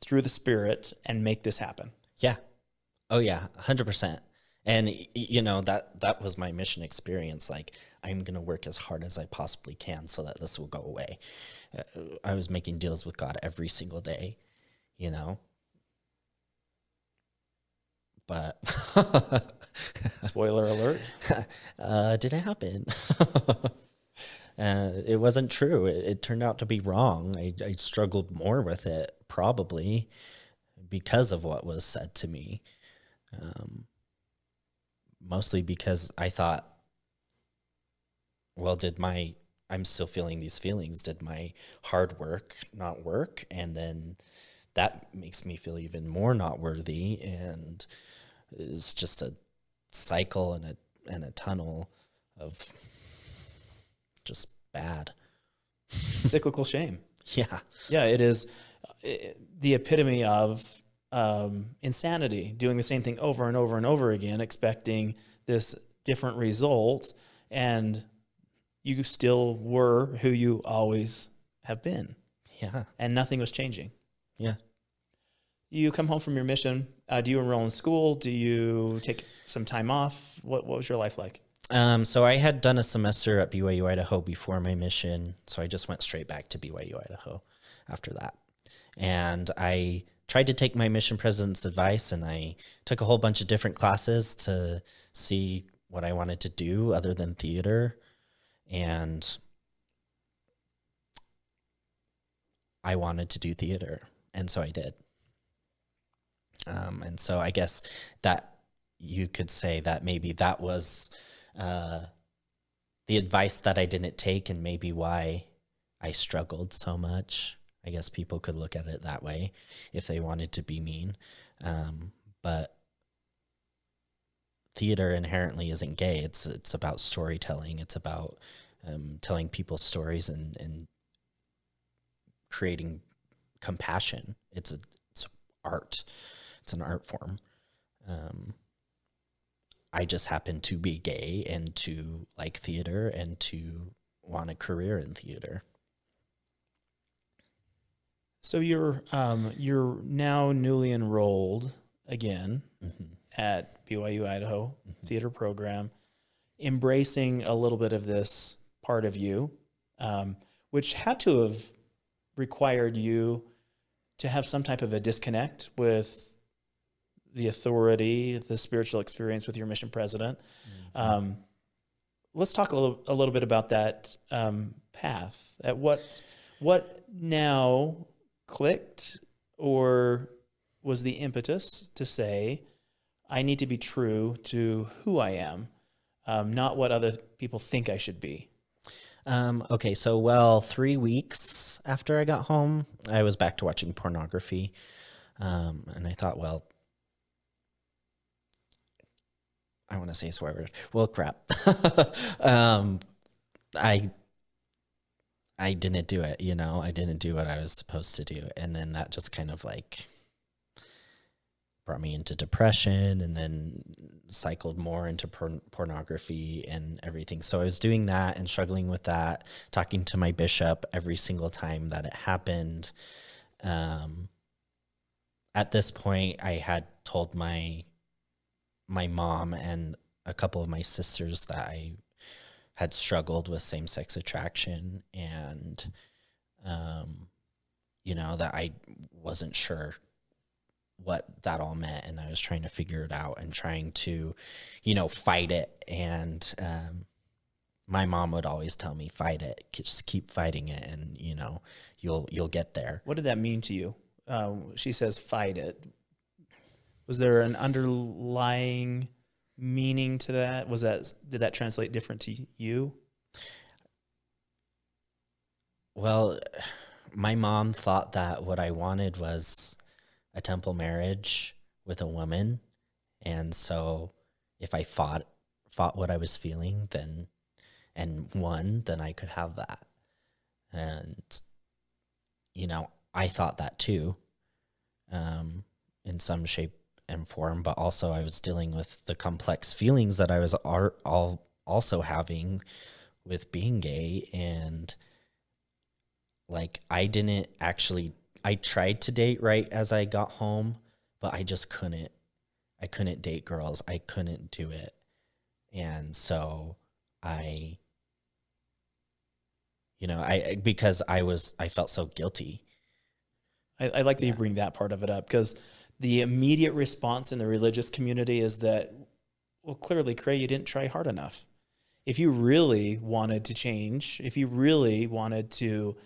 through the Spirit and make this happen. Yeah. Oh yeah, 100%. And you know, that that was my mission experience like I'm going to work as hard as I possibly can so that this will go away. Uh, I was making deals with God every single day, you know. But Spoiler alert. uh, didn't happen. uh, it wasn't true. It, it turned out to be wrong. I, I struggled more with it, probably because of what was said to me. Um, mostly because I thought, well, did my, I'm still feeling these feelings. Did my hard work not work? And then that makes me feel even more not worthy. And it's just a cycle and a and a tunnel of just bad. Cyclical shame. Yeah. Yeah, it is uh, the epitome of um, insanity, doing the same thing over and over and over again, expecting this different result, and you still were who you always have been, Yeah. and nothing was changing. Yeah. You come home from your mission. Uh, do you enroll in school? Do you take some time off? What What was your life like? Um, so I had done a semester at BYU Idaho before my mission, so I just went straight back to BYU Idaho after that. And I tried to take my mission president's advice and I took a whole bunch of different classes to see what I wanted to do other than theater. And I wanted to do theater, and so I did. Um, and so I guess that you could say that maybe that was uh, the advice that I didn't take, and maybe why I struggled so much. I guess people could look at it that way if they wanted to be mean. Um, but theater inherently isn't gay. It's it's about storytelling. It's about um, telling people stories and and creating compassion. It's a it's art. It's an art form. Um, I just happen to be gay and to like theater and to want a career in theater. So you're um, you're now newly enrolled again Mm-hmm. at BYU Idaho theater program, embracing a little bit of this part of you, um, which had to have required you to have some type of a disconnect with the authority, the spiritual experience with your mission president. Um, let's talk a little, a little bit about that um, path. At what what now clicked, or was the impetus to say, I need to be true to who I am, um, not what other people think I should be. Um, okay, so well, three weeks after I got home, I was back to watching pornography, um, and I thought, well, I want to say swear word. Well, crap. um, I I didn't do it. You know, I didn't do what I was supposed to do, and then that just kind of like brought me into depression and then cycled more into porn- pornography and everything. So I was doing that and struggling with that, talking to my bishop every single time that it happened. Um, at this point, I had told my my mom and a couple of my sisters that I had struggled with same sex attraction and um, you know that I wasn't sure what that all meant and I was trying to figure it out and trying to you know fight it and um, my mom would always tell me fight it just keep fighting it and you know you'll you'll get there What did that mean to you? Uh, she says, fight it. Was there an underlying meaning to that? Was that did that translate different to you? Well, my mom thought that what I wanted was a temple marriage with a woman, and so if I fought fought what I was feeling, then and won, then I could have that. And you know, I thought that too, um, in some shape and form. But also, I was dealing with the complex feelings that I was all also having with being gay and like I didn't actually I tried to date right as I got home, but I just couldn't. I couldn't date girls. I couldn't do it. And so I you know, I because I was I felt so guilty. I, I like that you bring that part of it up because the immediate response in the religious community is that, well, clearly, Cray, you didn't try hard enough. If you really wanted to change, if you really wanted to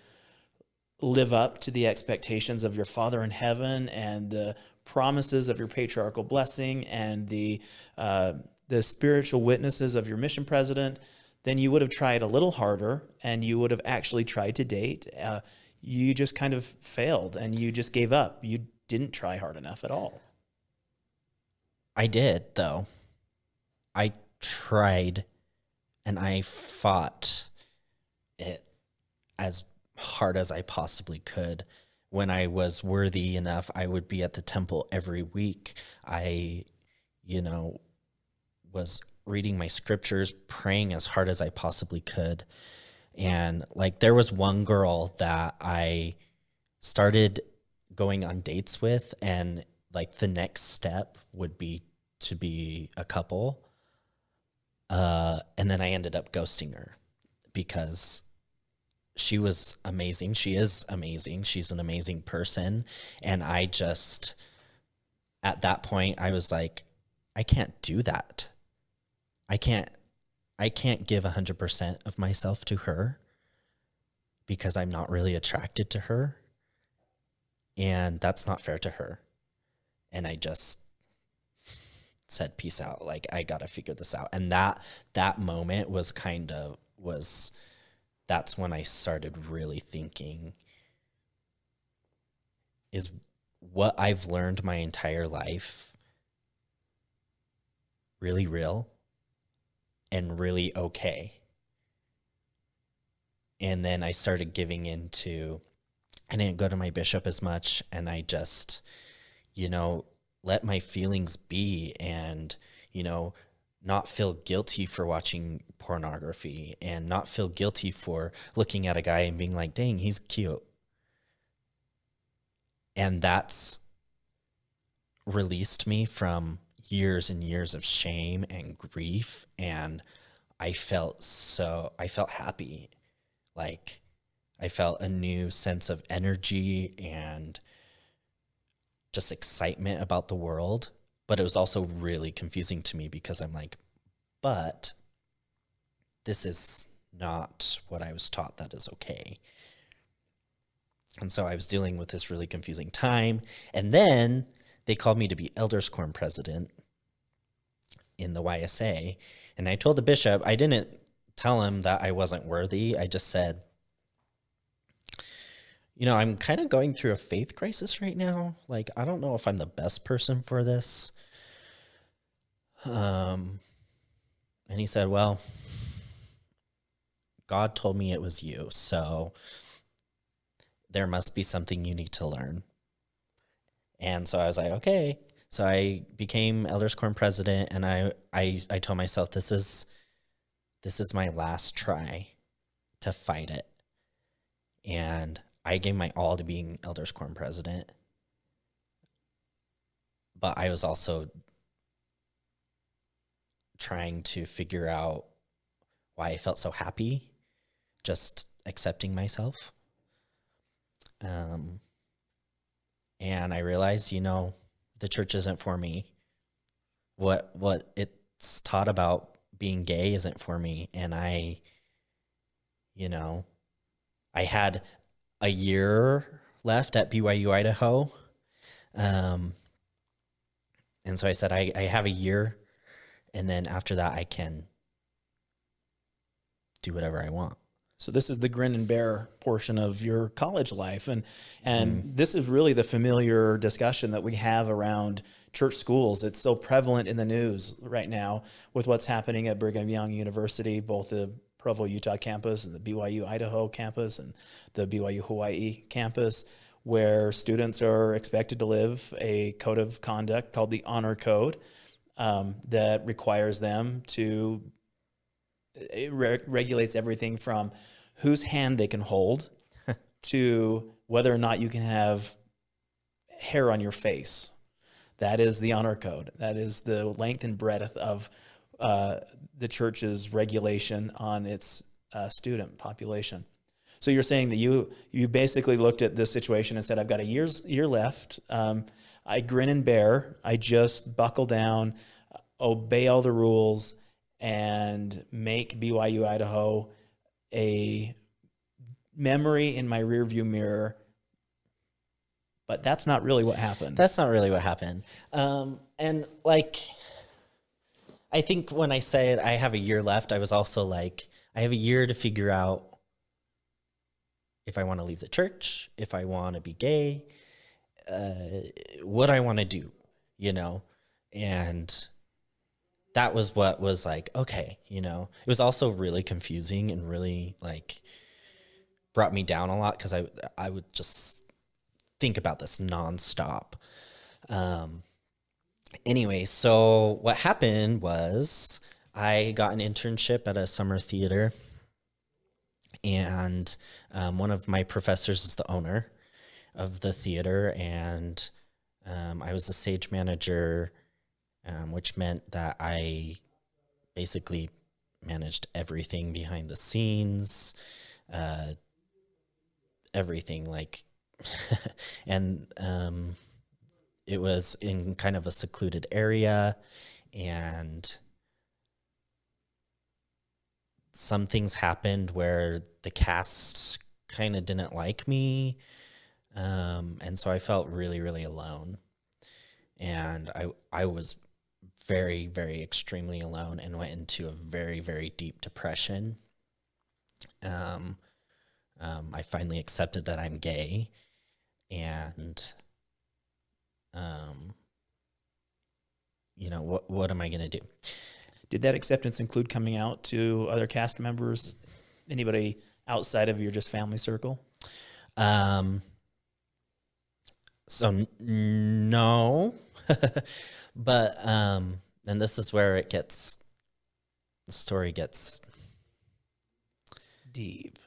live up to the expectations of your Father in heaven and the promises of your patriarchal blessing and the uh, the spiritual witnesses of your mission president, then you would have tried a little harder and you would have actually tried to date. Uh, you just kind of failed and you just gave up. You didn't try hard enough at all. I did though. I tried and I fought it as hard as I possibly could. When I was worthy enough, I would be at the temple every week. I, you know, was reading my scriptures, praying as hard as I possibly could. And like there was one girl that I started going on dates with and like the next step would be to be a couple. Uh, and then I ended up ghosting her because she was amazing. She is amazing. She's an amazing person. And I just, at that point, I was like, I can't do that. I can't, I can't give 100% of myself to her because I'm not really attracted to her. And that's not fair to her. And I just said, peace out. Like, I got to figure this out. And that, that moment was kind of, was, that's when I started really thinking is what I've learned my entire life really real and really okay. And then I started giving into, I didn't go to my bishop as much, and I just, you know, let my feelings be and, you know, not feel guilty for watching pornography and not feel guilty for looking at a guy and being like, dang, he's cute. And that's released me from years and years of shame and grief. And I felt so, I felt happy. Like I felt a new sense of energy and just excitement about the world but it was also really confusing to me because I'm like, but this is not what I was taught that is okay. And so I was dealing with this really confusing time. And then they called me to be Elders Quorum president in the YSA. And I told the bishop, I didn't tell him that I wasn't worthy. I just said, you know, I'm kind of going through a faith crisis right now. Like, I don't know if I'm the best person for this. Um, and he said, Well, God told me it was you. So there must be something you need to learn. And so I was like, okay. So I became Elders Quorum president and I, I, I told myself this is this is my last try to fight it. And I gave my all to being Elders Quorum president. But I was also trying to figure out why I felt so happy just accepting myself. Um, and I realized, you know, the church isn't for me. What what it's taught about being gay isn't for me, and I, you know, I had a year left at BYU Idaho, um, and so I said I I have a year and then after that I can do whatever I want. So this is the grin and bear portion of your college life, and and mm. this is really the familiar discussion that we have around church schools. It's so prevalent in the news right now with what's happening at Brigham Young University, both the Provo, Utah campus and the BYU Idaho campus and the BYU Hawaii campus, where students are expected to live a code of conduct called the Honor Code um, that requires them to it re regulates everything from whose hand they can hold to whether or not you can have hair on your face. That is the honor code. That is the length and breadth of uh, the church's regulation on its uh, student population. So you're saying that you you basically looked at this situation and said, I've got a year's year left. Um, I grin and bear. I just buckle down, obey all the rules, and make BYU Idaho a memory in my rearview mirror. But that's not really what happened. That's not really what happened. Um, and like, I think when I said I have a year left, I was also like, I have a year to figure out if I want to leave the church, if I want to be gay, uh, what I want to do, you know, and that was what was like, okay, you know, it was also really confusing and really like brought me down a lot because I, I would just think about this nonstop. Um, anyway, so what happened was I got an internship at a summer theater and um, one of my professors is the owner of the theater, and um, I was the stage manager, um, which meant that I basically managed everything behind the scenes, uh, everything like, and um, it was in kind of a secluded area, and some things happened where the cast kind of didn't like me um, and so I felt really, really alone. And I, I was very, very extremely alone and went into a very, very deep depression. Um, um, I finally accepted that I'm gay. and um you know what what am i going to do Did that acceptance include coming out to other cast members? Anybody outside of your just family circle? um so no but um and this is where it gets the story gets Deep.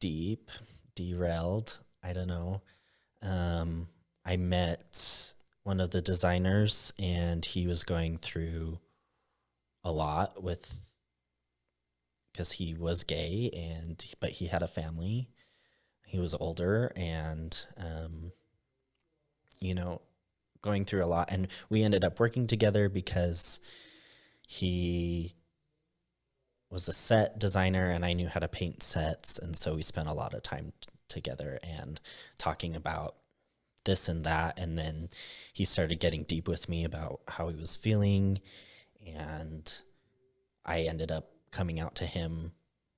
deep, derailed. I don't know. Um, I met one of the designers, and he was going through a lot with because he was gay, and but he had a family. He was older, and um, you know, going through a lot. And we ended up working together because he was a set designer and I knew how to paint sets. And so we spent a lot of time together and talking about this and that. And then he started getting deep with me about how he was feeling. And I ended up coming out to him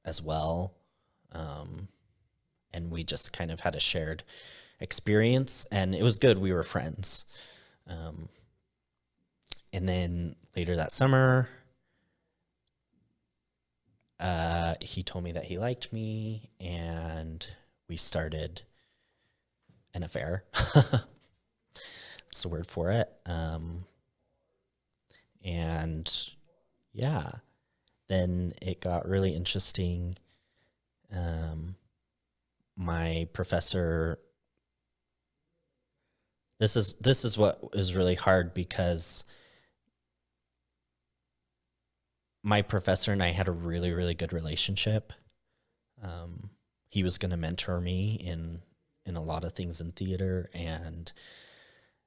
as well. Um, and we just kind of had a shared experience. And it was good. We were friends. Um, and then later that summer, uh, he told me that he liked me, and we started an affair. That's the word for it. Um, and yeah, then it got really interesting. Um, my professor. This is this is what is really hard because my professor and I had a really, really good relationship. Um, he was going to mentor me in in a lot of things in theater, and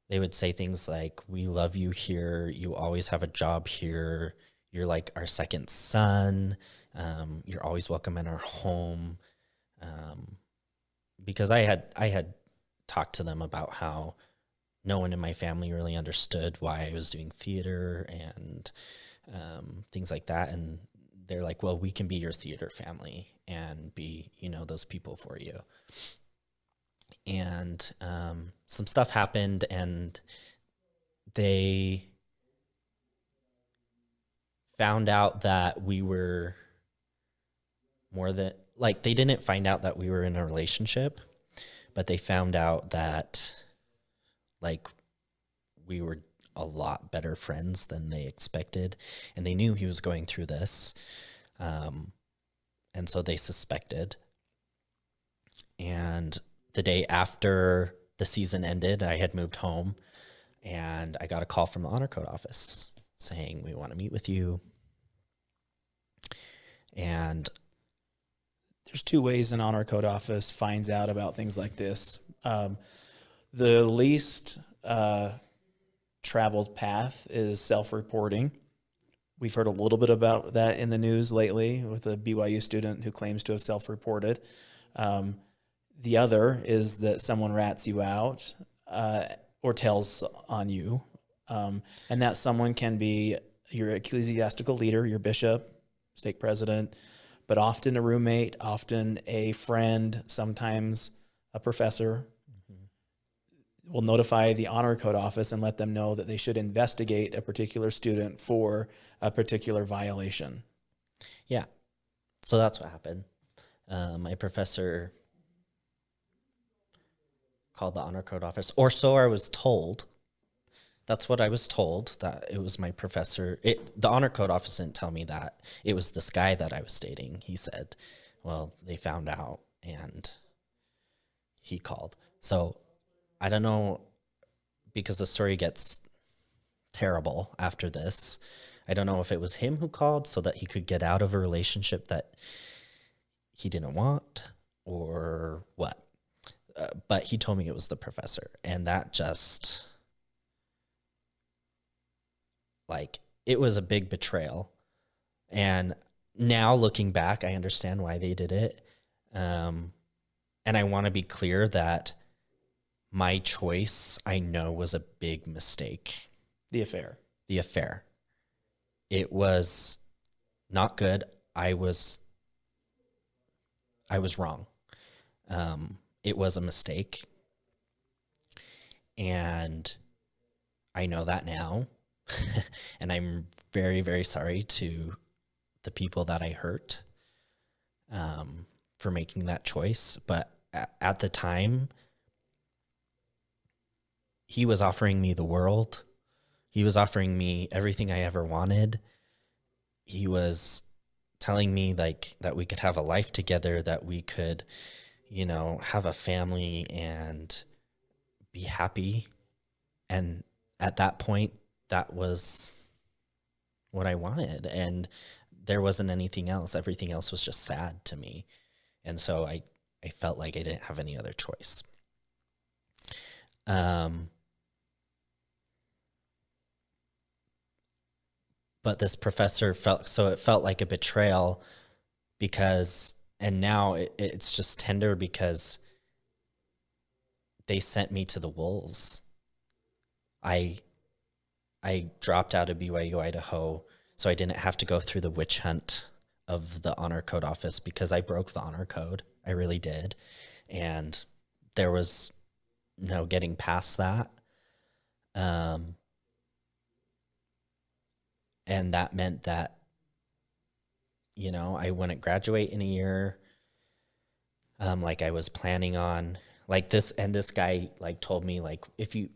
they would say things like, "We love you here. You always have a job here. You're like our second son. Um, you're always welcome in our home." Um, because I had I had talked to them about how no one in my family really understood why I was doing theater and um, things like that. And they're like, well, we can be your theater family and be, you know, those people for you. And um, some stuff happened, and they found out that we were more than like they didn't find out that we were in a relationship, but they found out that like we were a lot better friends than they expected, and they knew he was going through this, um, and so they suspected. And the day after the season ended, I had moved home, and I got a call from the honor code office saying we want to meet with you. And There's two ways an honor code office finds out about things like this. Um, the least uh, traveled path is self-reporting. We've heard a little bit about that in the news lately with a BYU student who claims to have self-reported. Um, the other is that someone rats you out uh, or tells on you, um, and that someone can be your ecclesiastical leader, your bishop, stake president, but often a roommate, often a friend, sometimes a professor, will notify the honor code office and let them know that they should investigate a particular student for a particular violation. Yeah. So that's what happened. Uh, my professor called the honor code office, or so I was told. That's what I was told that it was my professor. It the honor code office didn't tell me that it was this guy that I was dating. He said, "Well, they found out and he called." So I don't know because the story gets terrible after this. I don't know if it was him who called so that he could get out of a relationship that he didn't want or what. Uh, but he told me it was the professor, and that just like it was a big betrayal. And now looking back, I understand why they did it. Um, and I want to be clear that my choice, I know, was a big mistake The affair. the affair. It was not good. I was I was wrong. Um, it was a mistake. And I know that now. and I'm very, very sorry to the people that I hurt um, for making that choice. But at, at the time, he was offering me the world. He was offering me everything I ever wanted. He was telling me like that we could have a life together, that we could, you know, have a family and be happy. And at that point, that was what I wanted. And there wasn't anything else. Everything else was just sad to me. And so I, I felt like I didn't have any other choice. Um, but this professor felt so it felt like a betrayal because and now it, it's just tender because they sent me to the wolves. I i dropped out of byu idaho so i didn't have to go through the witch hunt of the honor code office because i broke the honor code. I really did. And there was no getting past that. Um and that meant that you know i wouldn't graduate in a year. Um like i was planning on like this and this guy like told me like if you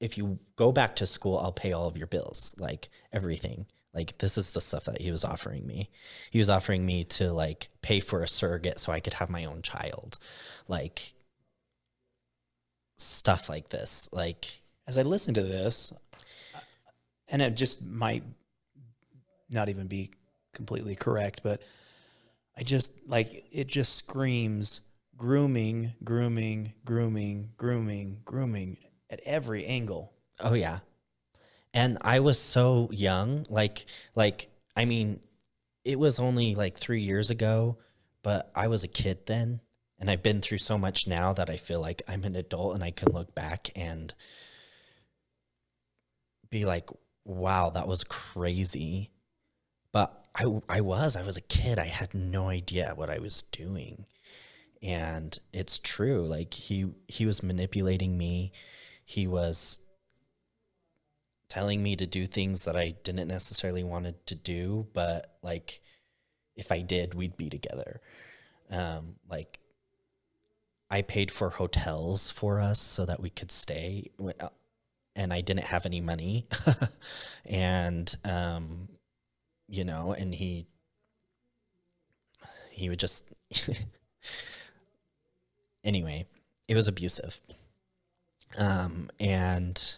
if you go back to school i'll pay all of your bills like everything. Like this is the stuff that he was offering me. He was offering me to like pay for a surrogate so i could have my own child. Like stuff like this. Like As I listen to this, and it just might not even be completely correct, but I just like it just screams grooming, grooming, grooming, grooming, grooming at every angle. Oh yeah. And I was so young, like like I mean, it was only like 3 years ago, but I was a kid then, and I've been through so much now that I feel like I'm an adult and I can look back and be like, "Wow, that was crazy." I I was, I was a kid. I had no idea what I was doing. And it's true. Like he he was manipulating me. He was telling me to do things that I didn't necessarily wanted to do, but like if I did, we'd be together. Um, like I paid for hotels for us so that we could stay, uh, and I didn't have any money, and um, you know, and he he would just anyway, it was abusive. Um, and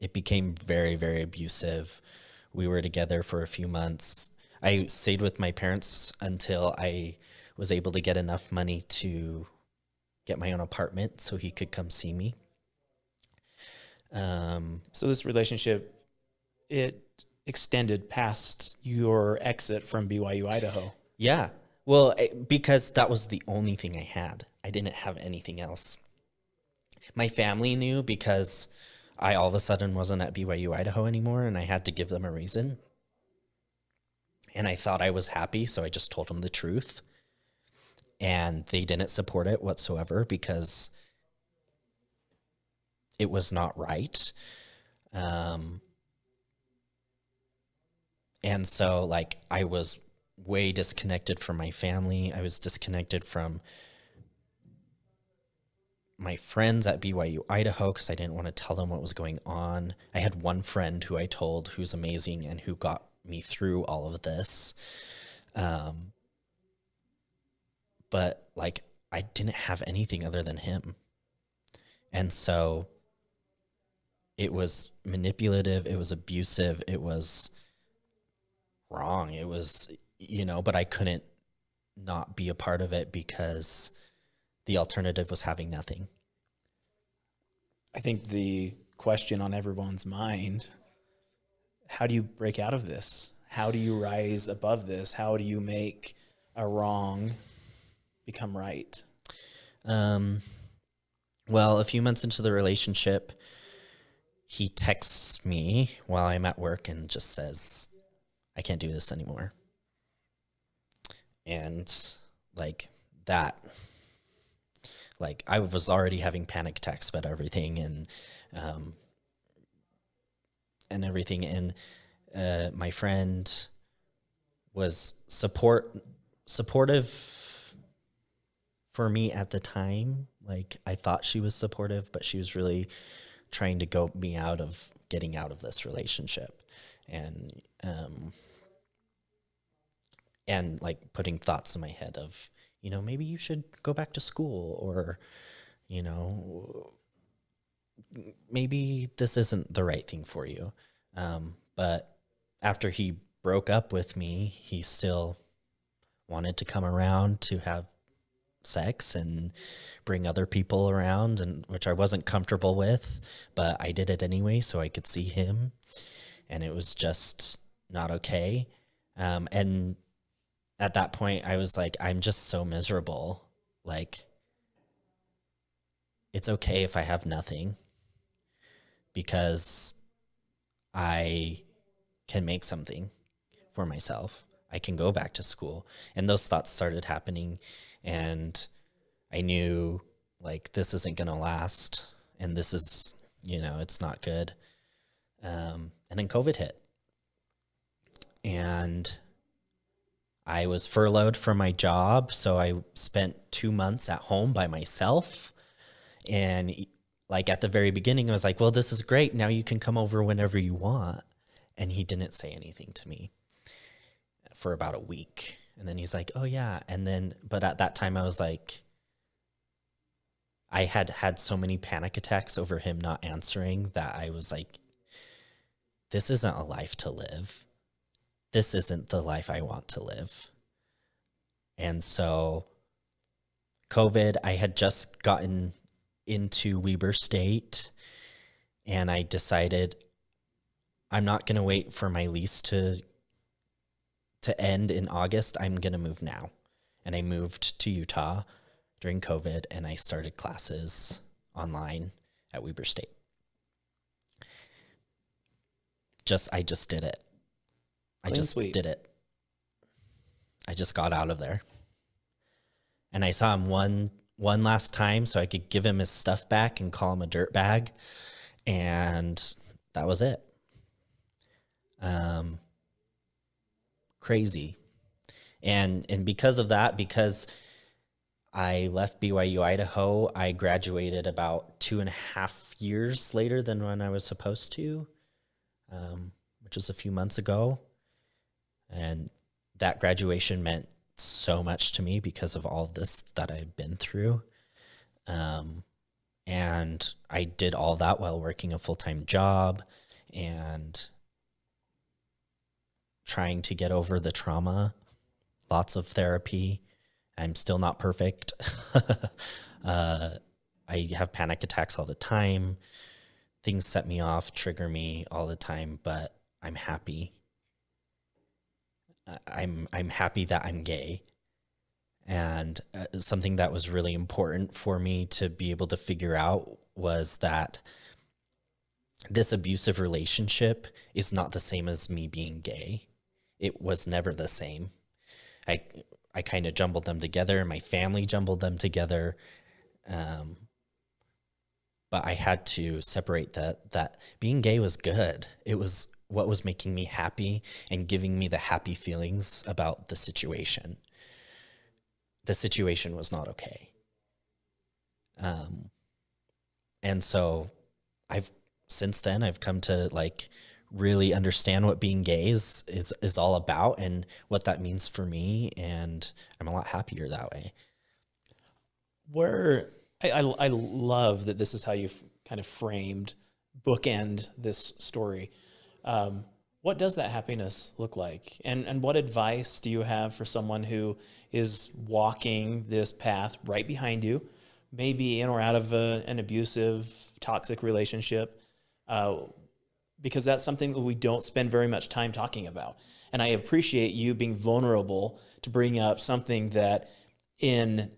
it became very, very abusive. We were together for a few months. I stayed with my parents until I was able to get enough money to get my own apartment so he could come see me. Um, So this relationship it extended past your exit from BYU Idaho. yeah. Well, eh, because that was the only thing I had. I didn't have anything else. My family knew because I all of a sudden wasn't at BYU Idaho anymore and I had to give them a reason. And I thought I was happy, so I just told them the truth. And they didn't support it whatsoever because it was not right. Um, and so, like, I was way disconnected from my family. I was disconnected from my friends at BYU Idaho because I didn't want to tell them what was going on. I had one friend who I told who's amazing and who got me through all of this. Um, but like, I didn't have anything other than him. And so it was manipulative, it was abusive, it was wrong. It was, you know, but I couldn't not be a part of it because the alternative was having nothing. I think the question on everyone's mind how do you break out of this? How do you rise above this? How do you make a wrong become right? Um, well, a few months into the relationship, he texts me while I'm at work and just says, I can't do this anymore. And like that, like I was already having panic attacks about everything. And um, and everything. And uh, my friend was support supportive for me at the time. Like I thought she was supportive, but she was really trying to go me out of getting out of this relationship, and um, and like putting thoughts in my head of you know maybe you should go back to school or you know maybe this isn't the right thing for you. Um, but after he broke up with me he still wanted to come around to have sex and bring other people around and which I wasn't comfortable with but I did it anyway so I could see him. And it was just not okay. Um, and at that point I was like I'm just so miserable like it's okay if I have nothing because I can make something for myself. I can go back to school. And those thoughts started happening. And I knew like this isn't going to last. And this is, you know, it's not good. Um, and then COVID hit. And I was furloughed from my job. So I spent two months at home by myself. And like at the very beginning, I was like, well, this is great. Now you can come over whenever you want. And he didn't say anything to me for about a week. And then he's like, oh, yeah. And then, but at that time, I was like, I had had so many panic attacks over him not answering that I was like, this isn't a life to live. This isn't the life I want to live. And so, COVID, I had just gotten into Weber State and I decided I'm not going to wait for my lease to to end in August. I'm going to move now. And I moved to Utah during COVID and I started classes online at Weber State. Just I just did it. I just sweet. did it. I just got out of there. And I saw him one one last time so I could give him his stuff back and call him a dirt bag. And that was it. Um, crazy. And, and because of that, because I left BYU Idaho, I graduated about two and a half years later than when I was supposed to, um, which was a few months ago. And that graduation meant so much to me because of all of this that I've been through. Um, and I did all that while working a full time job and trying to get over the trauma. Lots of therapy. I'm still not perfect. uh, I have panic attacks all the time. Things set me off, trigger me all the time, but I'm happy I'm I'm happy that I'm gay. And uh, something that was really important for me to be able to figure out was that this abusive relationship is not the same as me being gay. It was never the same. I I kind of jumbled them together. My family jumbled them together. Um, but I had to separate that that being gay was good. It was what was making me happy and giving me the happy feelings about the situation. The situation was not okay. Um, and so I've since then I've come to like really understand what being gay is, is is all about and what that means for me and I'm a lot happier that way. Where I, I, I love that this is how you've kind of framed bookend this story um, what does that happiness look like? And, and what advice do you have for someone who is walking this path right behind you, maybe in or out of a, an abusive, toxic relationship? Uh, because that's something that we don't spend very much time talking about. And I appreciate you being vulnerable to bring up something that in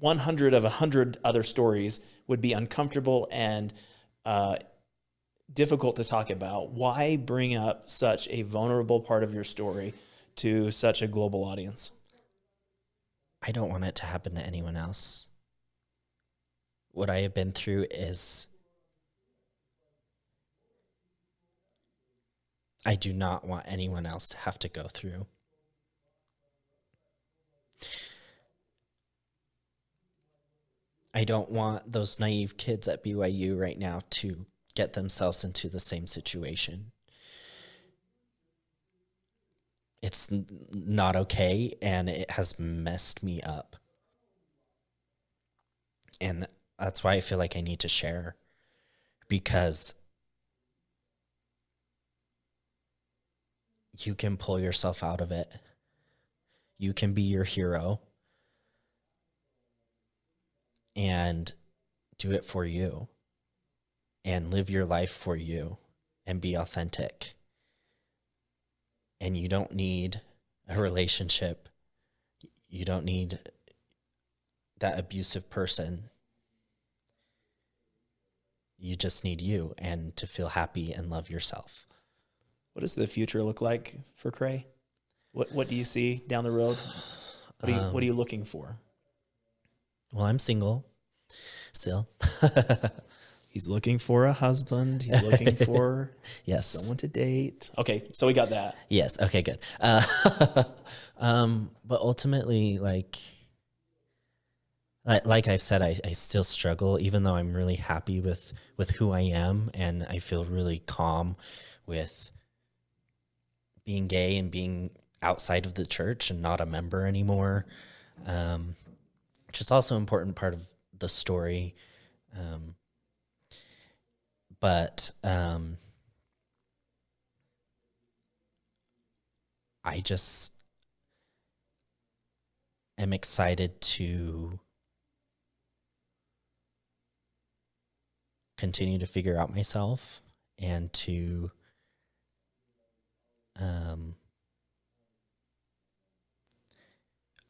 100 of 100 other stories would be uncomfortable and uh, difficult to talk about. Why bring up such a vulnerable part of your story to such a global audience? I don't want it to happen to anyone else. What I have been through is I do not want anyone else to have to go through. I don't want those naive kids at BYU right now to get themselves into the same situation. It's not okay and it has messed me up. And that's why I feel like I need to share because you can pull yourself out of it. You can be your hero and do it for you and live your life for you and be authentic. And you don't need a relationship. You don't need that abusive person. You just need you and to feel happy and love yourself. What does the future look like for Cray? What What do you see down the road? What are you What are you um, looking for? Well, I'm single still. He's looking for a husband. He's looking for yes. someone to date. Okay, so we got that. Yes. Okay, good. Uh, um, but ultimately, like, like, like I've said, I, I still struggle, even though I'm really happy with, with who I am. And I feel really calm with being gay and being outside of the church and not a member anymore. Um, which is also an important part of the story. Um, but um, I just am excited to continue to figure out myself and to um,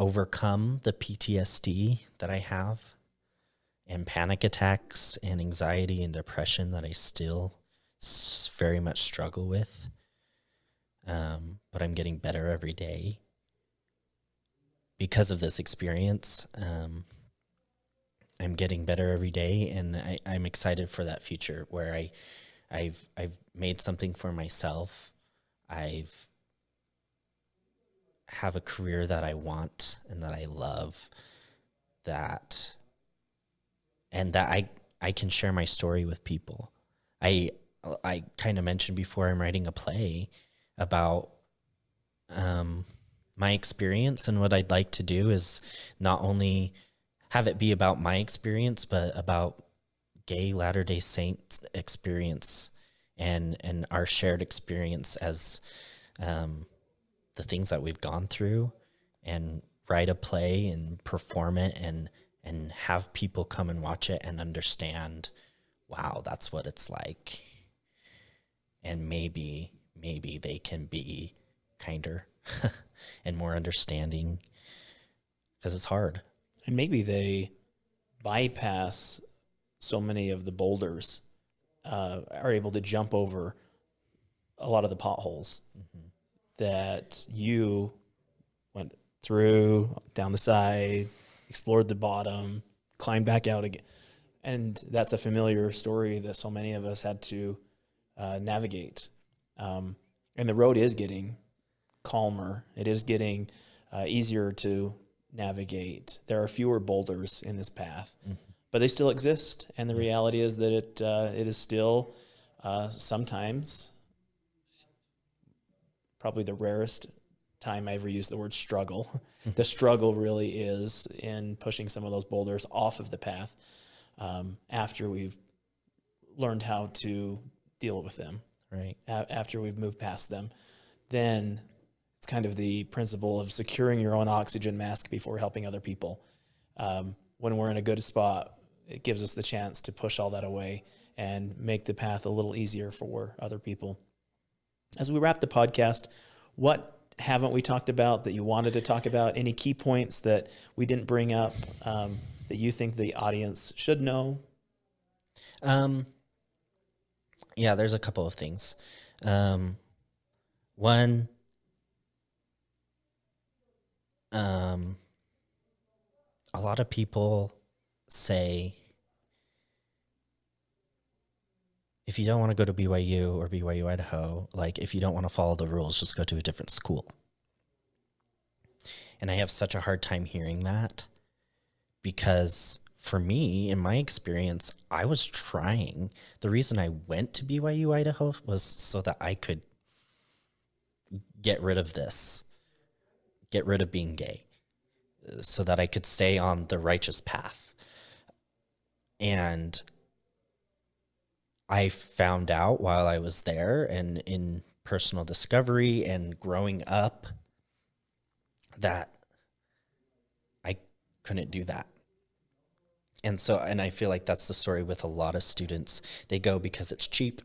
overcome the PTSD that I have and panic attacks and anxiety and depression that I still very much struggle with. Um, but I'm getting better every day because of this experience. Um, I'm getting better every day, and I, I'm excited for that future where I, I've I've made something for myself. I've have a career that I want and that I love. That and that I I can share my story with people. I I kind of mentioned before I'm writing a play about um, my experience and what I'd like to do is not only have it be about my experience, but about gay Latter Day Saints experience and and our shared experience as um, the things that we've gone through, and write a play and perform it and and have people come and watch it and understand, wow, that's what it's like. And maybe, maybe they can be kinder and more understanding because it's hard. And maybe they bypass so many of the boulders, uh, are able to jump over a lot of the potholes mm-hmm. that you went through, down the side, explored the bottom, climbed back out again. And that's a familiar story that so many of us had to uh, navigate. Um, and the road is getting calmer. It is getting uh, easier to navigate. There are fewer boulders in this path, mm-hmm. but they still exist. And the reality is that it uh, it is still uh, sometimes probably the rarest time I ever used the word struggle. the struggle really is in pushing some of those boulders off of the path um, after we've learned how to deal with them. Right. A- after we've moved past them, then it's kind of the principle of securing your own oxygen mask before helping other people. Um, when we're in a good spot, it gives us the chance to push all that away and make the path a little easier for other people. As we wrap the podcast, what haven't we talked about that you wanted to talk about? Any key points that we didn't bring up um, that you think the audience should know? Um, yeah, there's a couple of things. Um, one, um, a lot of people say if you don't want to go to BYU or BYU Idaho, like if you don't want to follow the rules, just go to a different school. And I have such a hard time hearing that because for me, in my experience, I was trying. The reason I went to BYU Idaho was so that I could get rid of this, get rid of being gay, so that I could stay on the righteous path. And I found out while I was there and in personal discovery and growing up that I couldn't do that. And so, and I feel like that's the story with a lot of students. They go because it's cheap,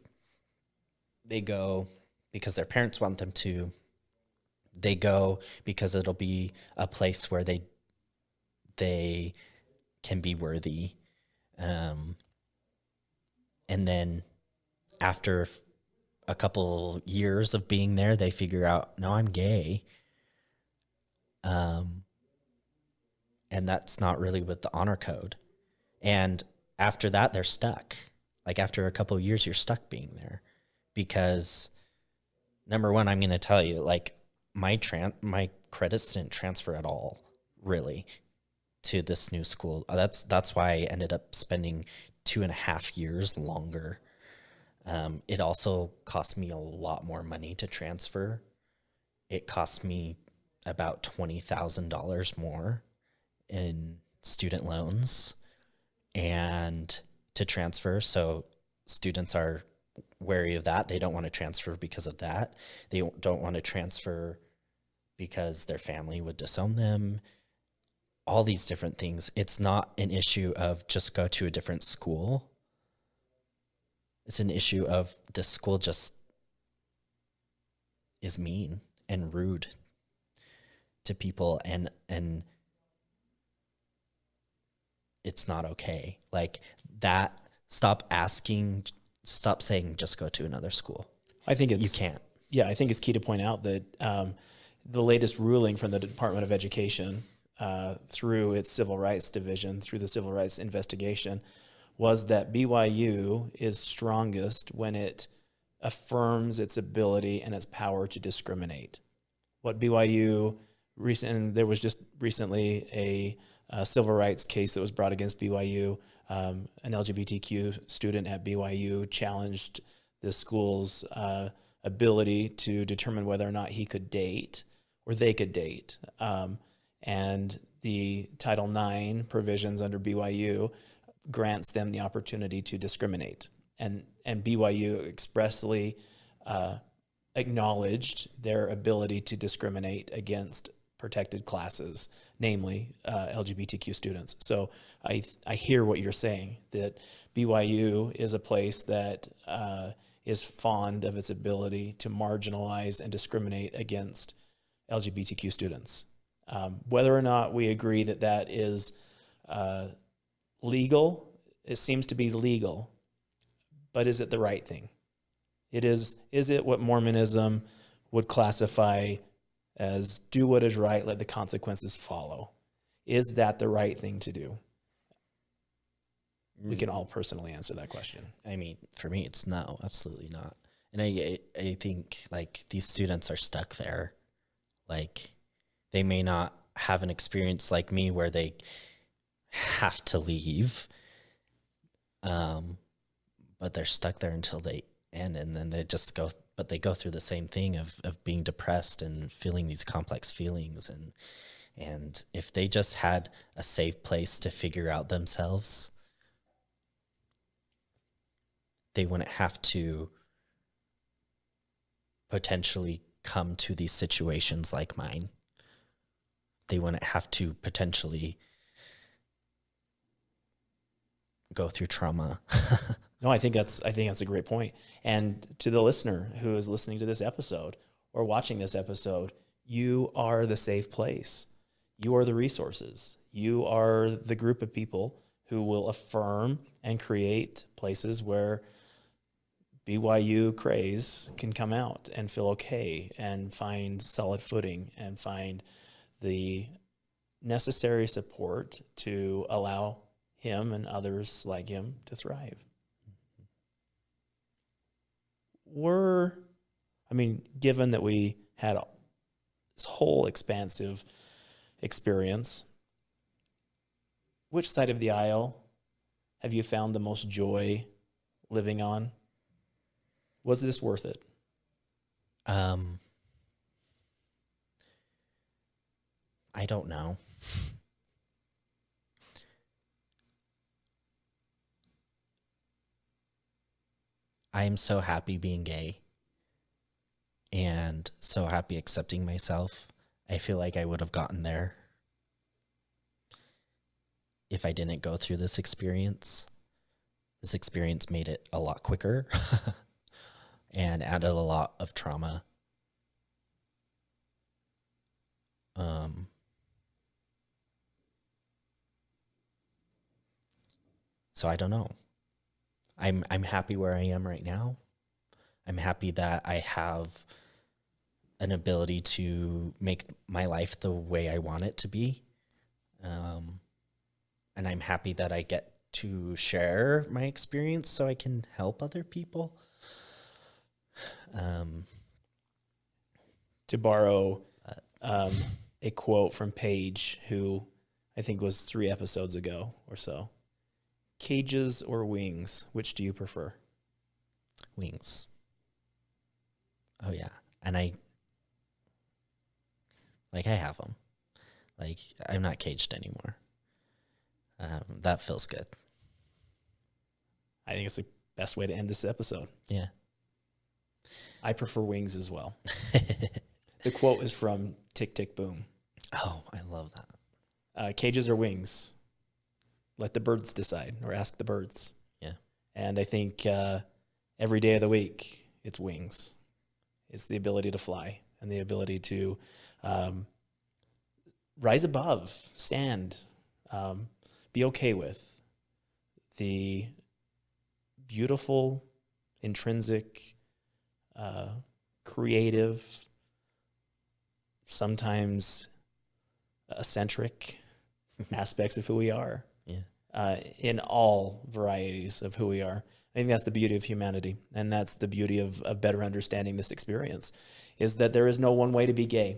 they go because their parents want them to, they go because it'll be a place where they they can be worthy um, and then after a couple years of being there they figure out no i'm gay. Um, and that's not really with the honor code. And after that they're stuck. Like after a couple years you're stuck being there. Because number one i'm going to tell you like my tran my credits didn't transfer at all, really, to this new school. That's that's why I ended up spending two and a half years longer. Um, it also cost me a lot more money to transfer. It cost me about twenty thousand dollars more in student loans and to transfer. So students are wary of that. They don't want to transfer because of that. They don't want to transfer because their family would disown them. All these different things. It's not an issue of just go to a different school. It's an issue of the school just is mean and rude to people and and it's not okay. Like that stop asking stop saying just go to another school. I think it's you can't. Yeah, I think it's key to point out that um, the latest ruling from the Department of Education uh, through its civil rights division, through the civil rights investigation, was that BYU is strongest when it affirms its ability and its power to discriminate. What BYU recent there was just recently a, a, civil rights case that was brought against BYU. Um, an LGBTQ student at BYU challenged the school's uh, ability to determine whether or not he could date or they could date. Um, and the Title IX provisions under BYU grants them the opportunity to discriminate. And, and BYU expressly uh, acknowledged their ability to discriminate against protected classes, namely uh, LGBTQ students. So I, I hear what you're saying, that BYU is a place that uh, is fond of its ability to marginalize and discriminate against LGBTQ students. Um, whether or not we agree that that is uh, legal, it seems to be legal, but is it the right thing? It is, is it what Mormonism would classify as do what is right, let the consequences follow? Is that the right thing to do? We can mm. all personally answer that question. I mean, for me, it's no, absolutely not. And I, I think like these students are stuck there like they may not have an experience like me where they have to leave. Um, but they're stuck there until they end and then they just go but they go through the same thing of, of being depressed and feeling these complex feelings and and if they just had a safe place to figure out themselves they wouldn't have to potentially come to these situations like mine. They wouldn't have to potentially go through trauma. no, I think that's I think that's a great point. And to the listener who is listening to this episode or watching this episode, you are the safe place. You are the resources. You are the group of people who will affirm and create places where BYU craze can come out and feel okay and find solid footing and find the necessary support to allow him and others like him to thrive. were, I mean, given that we had this whole expansive experience, which side of the aisle have you found the most joy living on? Was this worth it? Um, I don't know. I am so happy being gay and so happy accepting myself. I feel like I would have gotten there if I didn't go through this experience. This experience made it a lot quicker and added a lot of trauma. Um, so I don't know. I'm I'm happy where I am right now. I'm happy that I have an ability to make my life the way I want it to be. Um, and I'm happy that I get to share my experience so I can help other people. Um, to borrow um, a quote from Paige, who I think was three episodes ago or so. Cages or wings, which do you prefer? wings. Oh yeah, and I like I have them. Like I'm not caged anymore. Um, that feels good. I think it's the best way to end this episode. Yeah. I prefer wings as well. The quote is from Tick Tick Boom. oh, I love that. Uh, cages or wings? Let the birds decide, or ask the birds. Yeah. And I think uh, every day of the week, it's wings. It's the ability to fly and the ability to um, rise above, stand, um, be okay with the beautiful, intrinsic, uh, creative, sometimes eccentric aspects of who we are. Uh, in all varieties of who we are. I think that's the beauty of humanity, and that's the beauty of, of better understanding this experience, is that there is no one way to be gay.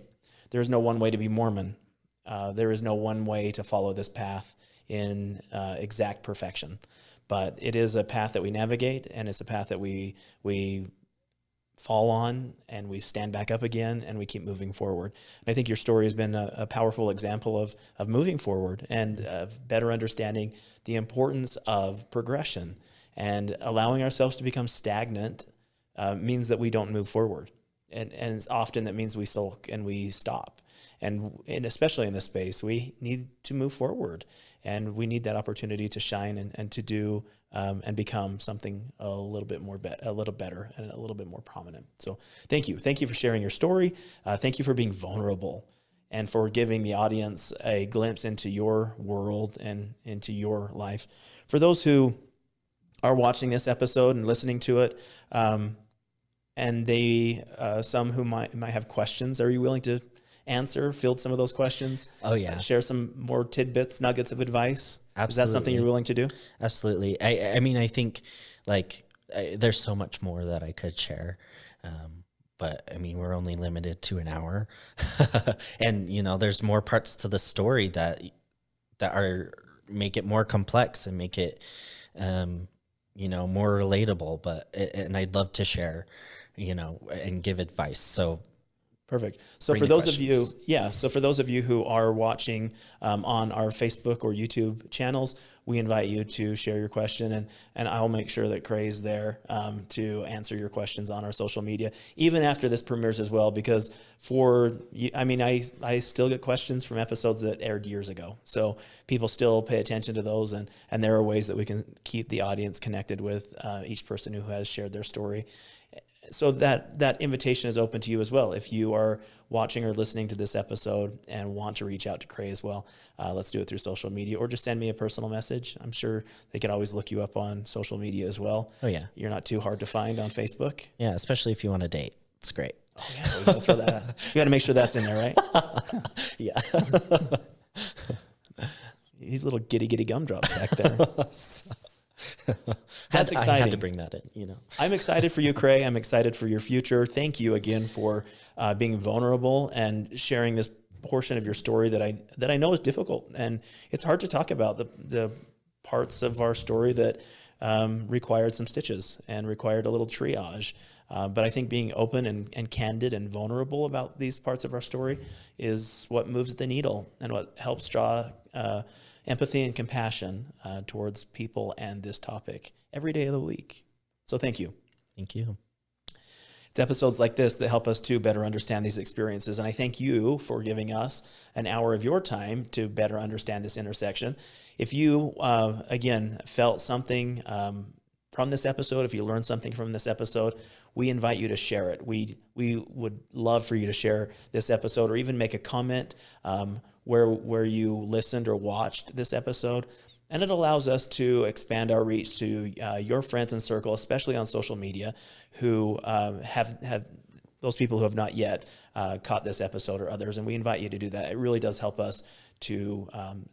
There is no one way to be Mormon. Uh, there is no one way to follow this path in uh, exact perfection. But it is a path that we navigate, and it's a path that we we fall on and we stand back up again and we keep moving forward. And I think your story has been a, a powerful example of, of moving forward and of better understanding the importance of progression and allowing ourselves to become stagnant uh, means that we don't move forward. And, and often that means we sulk and we stop. And, and especially in this space, we need to move forward and we need that opportunity to shine and, and to do um, and become something a little bit more, a little better and a little bit more prominent. So thank you. Thank you for sharing your story. Uh, thank you for being vulnerable and for giving the audience a glimpse into your world and into your life. For those who are watching this episode and listening to it, um, and they, uh, some who might might have questions, are you willing to answer, field some of those questions? Oh yeah, Share some more tidbits, nuggets of advice. Is that something you're willing to do? absolutely. I I mean I think like I, there's so much more that I could share. Um, but I mean, we're only limited to an hour, and you know, there's more parts to the story that that are make it more complex and make it, um, you know, more relatable. But and I'd love to share, you know, and give advice. So Perfect. So Bring for those of you, yeah. So for those of you who are watching um, on our Facebook or YouTube channels, we invite you to share your question, and and I'll make sure that Cray's there um, to answer your questions on our social media, even after this premieres as well. Because for I mean, I I still get questions from episodes that aired years ago, so people still pay attention to those, and and there are ways that we can keep the audience connected with uh, each person who has shared their story so that that invitation is open to you as well. If you are watching or listening to this episode and want to reach out to Cray as well, uh, let's do it through social media or just send me a personal message. I'm sure they can always look you up on social media as well. oh yeah, You're not too hard to find on Facebook. yeah, especially if you want to date, it's great. Oh yeah, we gotta throw that. Out. We got to make sure that's in there, right? Yeah. He's a little giddy giddy gumdrops back there. That's Had- I had exciting. to bring that in, you know. I'm excited for you, Cray. I'm excited for your future. Thank you again for uh, being vulnerable and sharing this portion of your story that I that I know is difficult and it's hard to talk about the the parts of our story that um, required some stitches and required a little triage. Uh, but I think being open and, and candid and vulnerable about these parts of our story is what moves the needle and what helps draw uh, empathy and compassion uh, towards people and this topic every day of the week. So thank you. Thank you. It's episodes like this that help us to better understand these experiences. And I thank you for giving us an hour of your time to better understand this intersection. If you, uh, again, felt something um, from this episode, if you learned something from this episode, we invite you to share it. We, we would love for you to share this episode or even make a comment um, where, where you listened or watched this episode. And it allows us to expand our reach to uh, your friends and circle, especially on social media, who um, have have those people who have not yet uh, caught this episode or others. And we invite you to do that. It really does help us to um,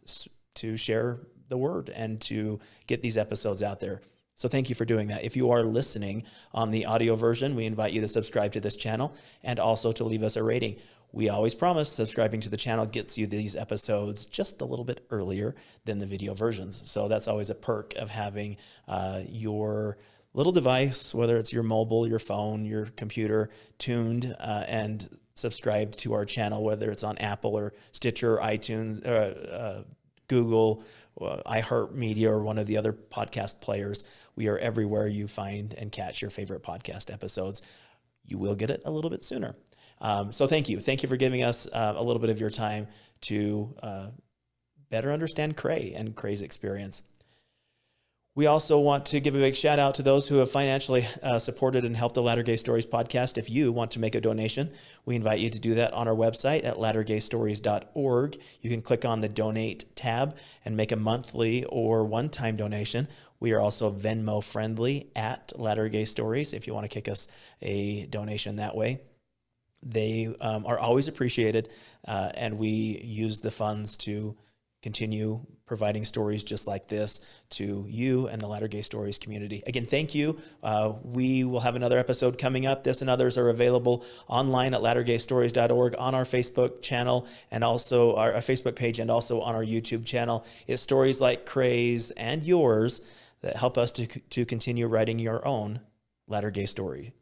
to share the word and to get these episodes out there. So thank you for doing that. If you are listening on the audio version, we invite you to subscribe to this channel and also to leave us a rating. We always promise subscribing to the channel gets you these episodes just a little bit earlier than the video versions. So that's always a perk of having uh, your little device, whether it's your mobile, your phone, your computer, tuned uh, and subscribed to our channel, whether it's on Apple or Stitcher, iTunes, uh, uh, Google, uh, iHeartMedia, or one of the other podcast players. We are everywhere you find and catch your favorite podcast episodes. You will get it a little bit sooner. Um, so thank you. Thank you for giving us uh, a little bit of your time to uh, better understand Cray and Cray's experience. We also want to give a big shout out to those who have financially uh, supported and helped the Latter Gay Stories podcast. If you want to make a donation, we invite you to do that on our website at lattergaystories.org. You can click on the donate tab and make a monthly or one time donation. We are also Venmo friendly at Latter Gay Stories if you want to kick us a donation that way they um, are always appreciated, uh, and we use the funds to continue providing stories just like this to you and the Latter Gay Stories community. Again, thank you. Uh, we will have another episode coming up. This and others are available online at lattergaystories.org on our Facebook channel and also our, our Facebook page and also on our YouTube channel. It's stories like Cray's and yours that help us to, to continue writing your own Latter Gay story.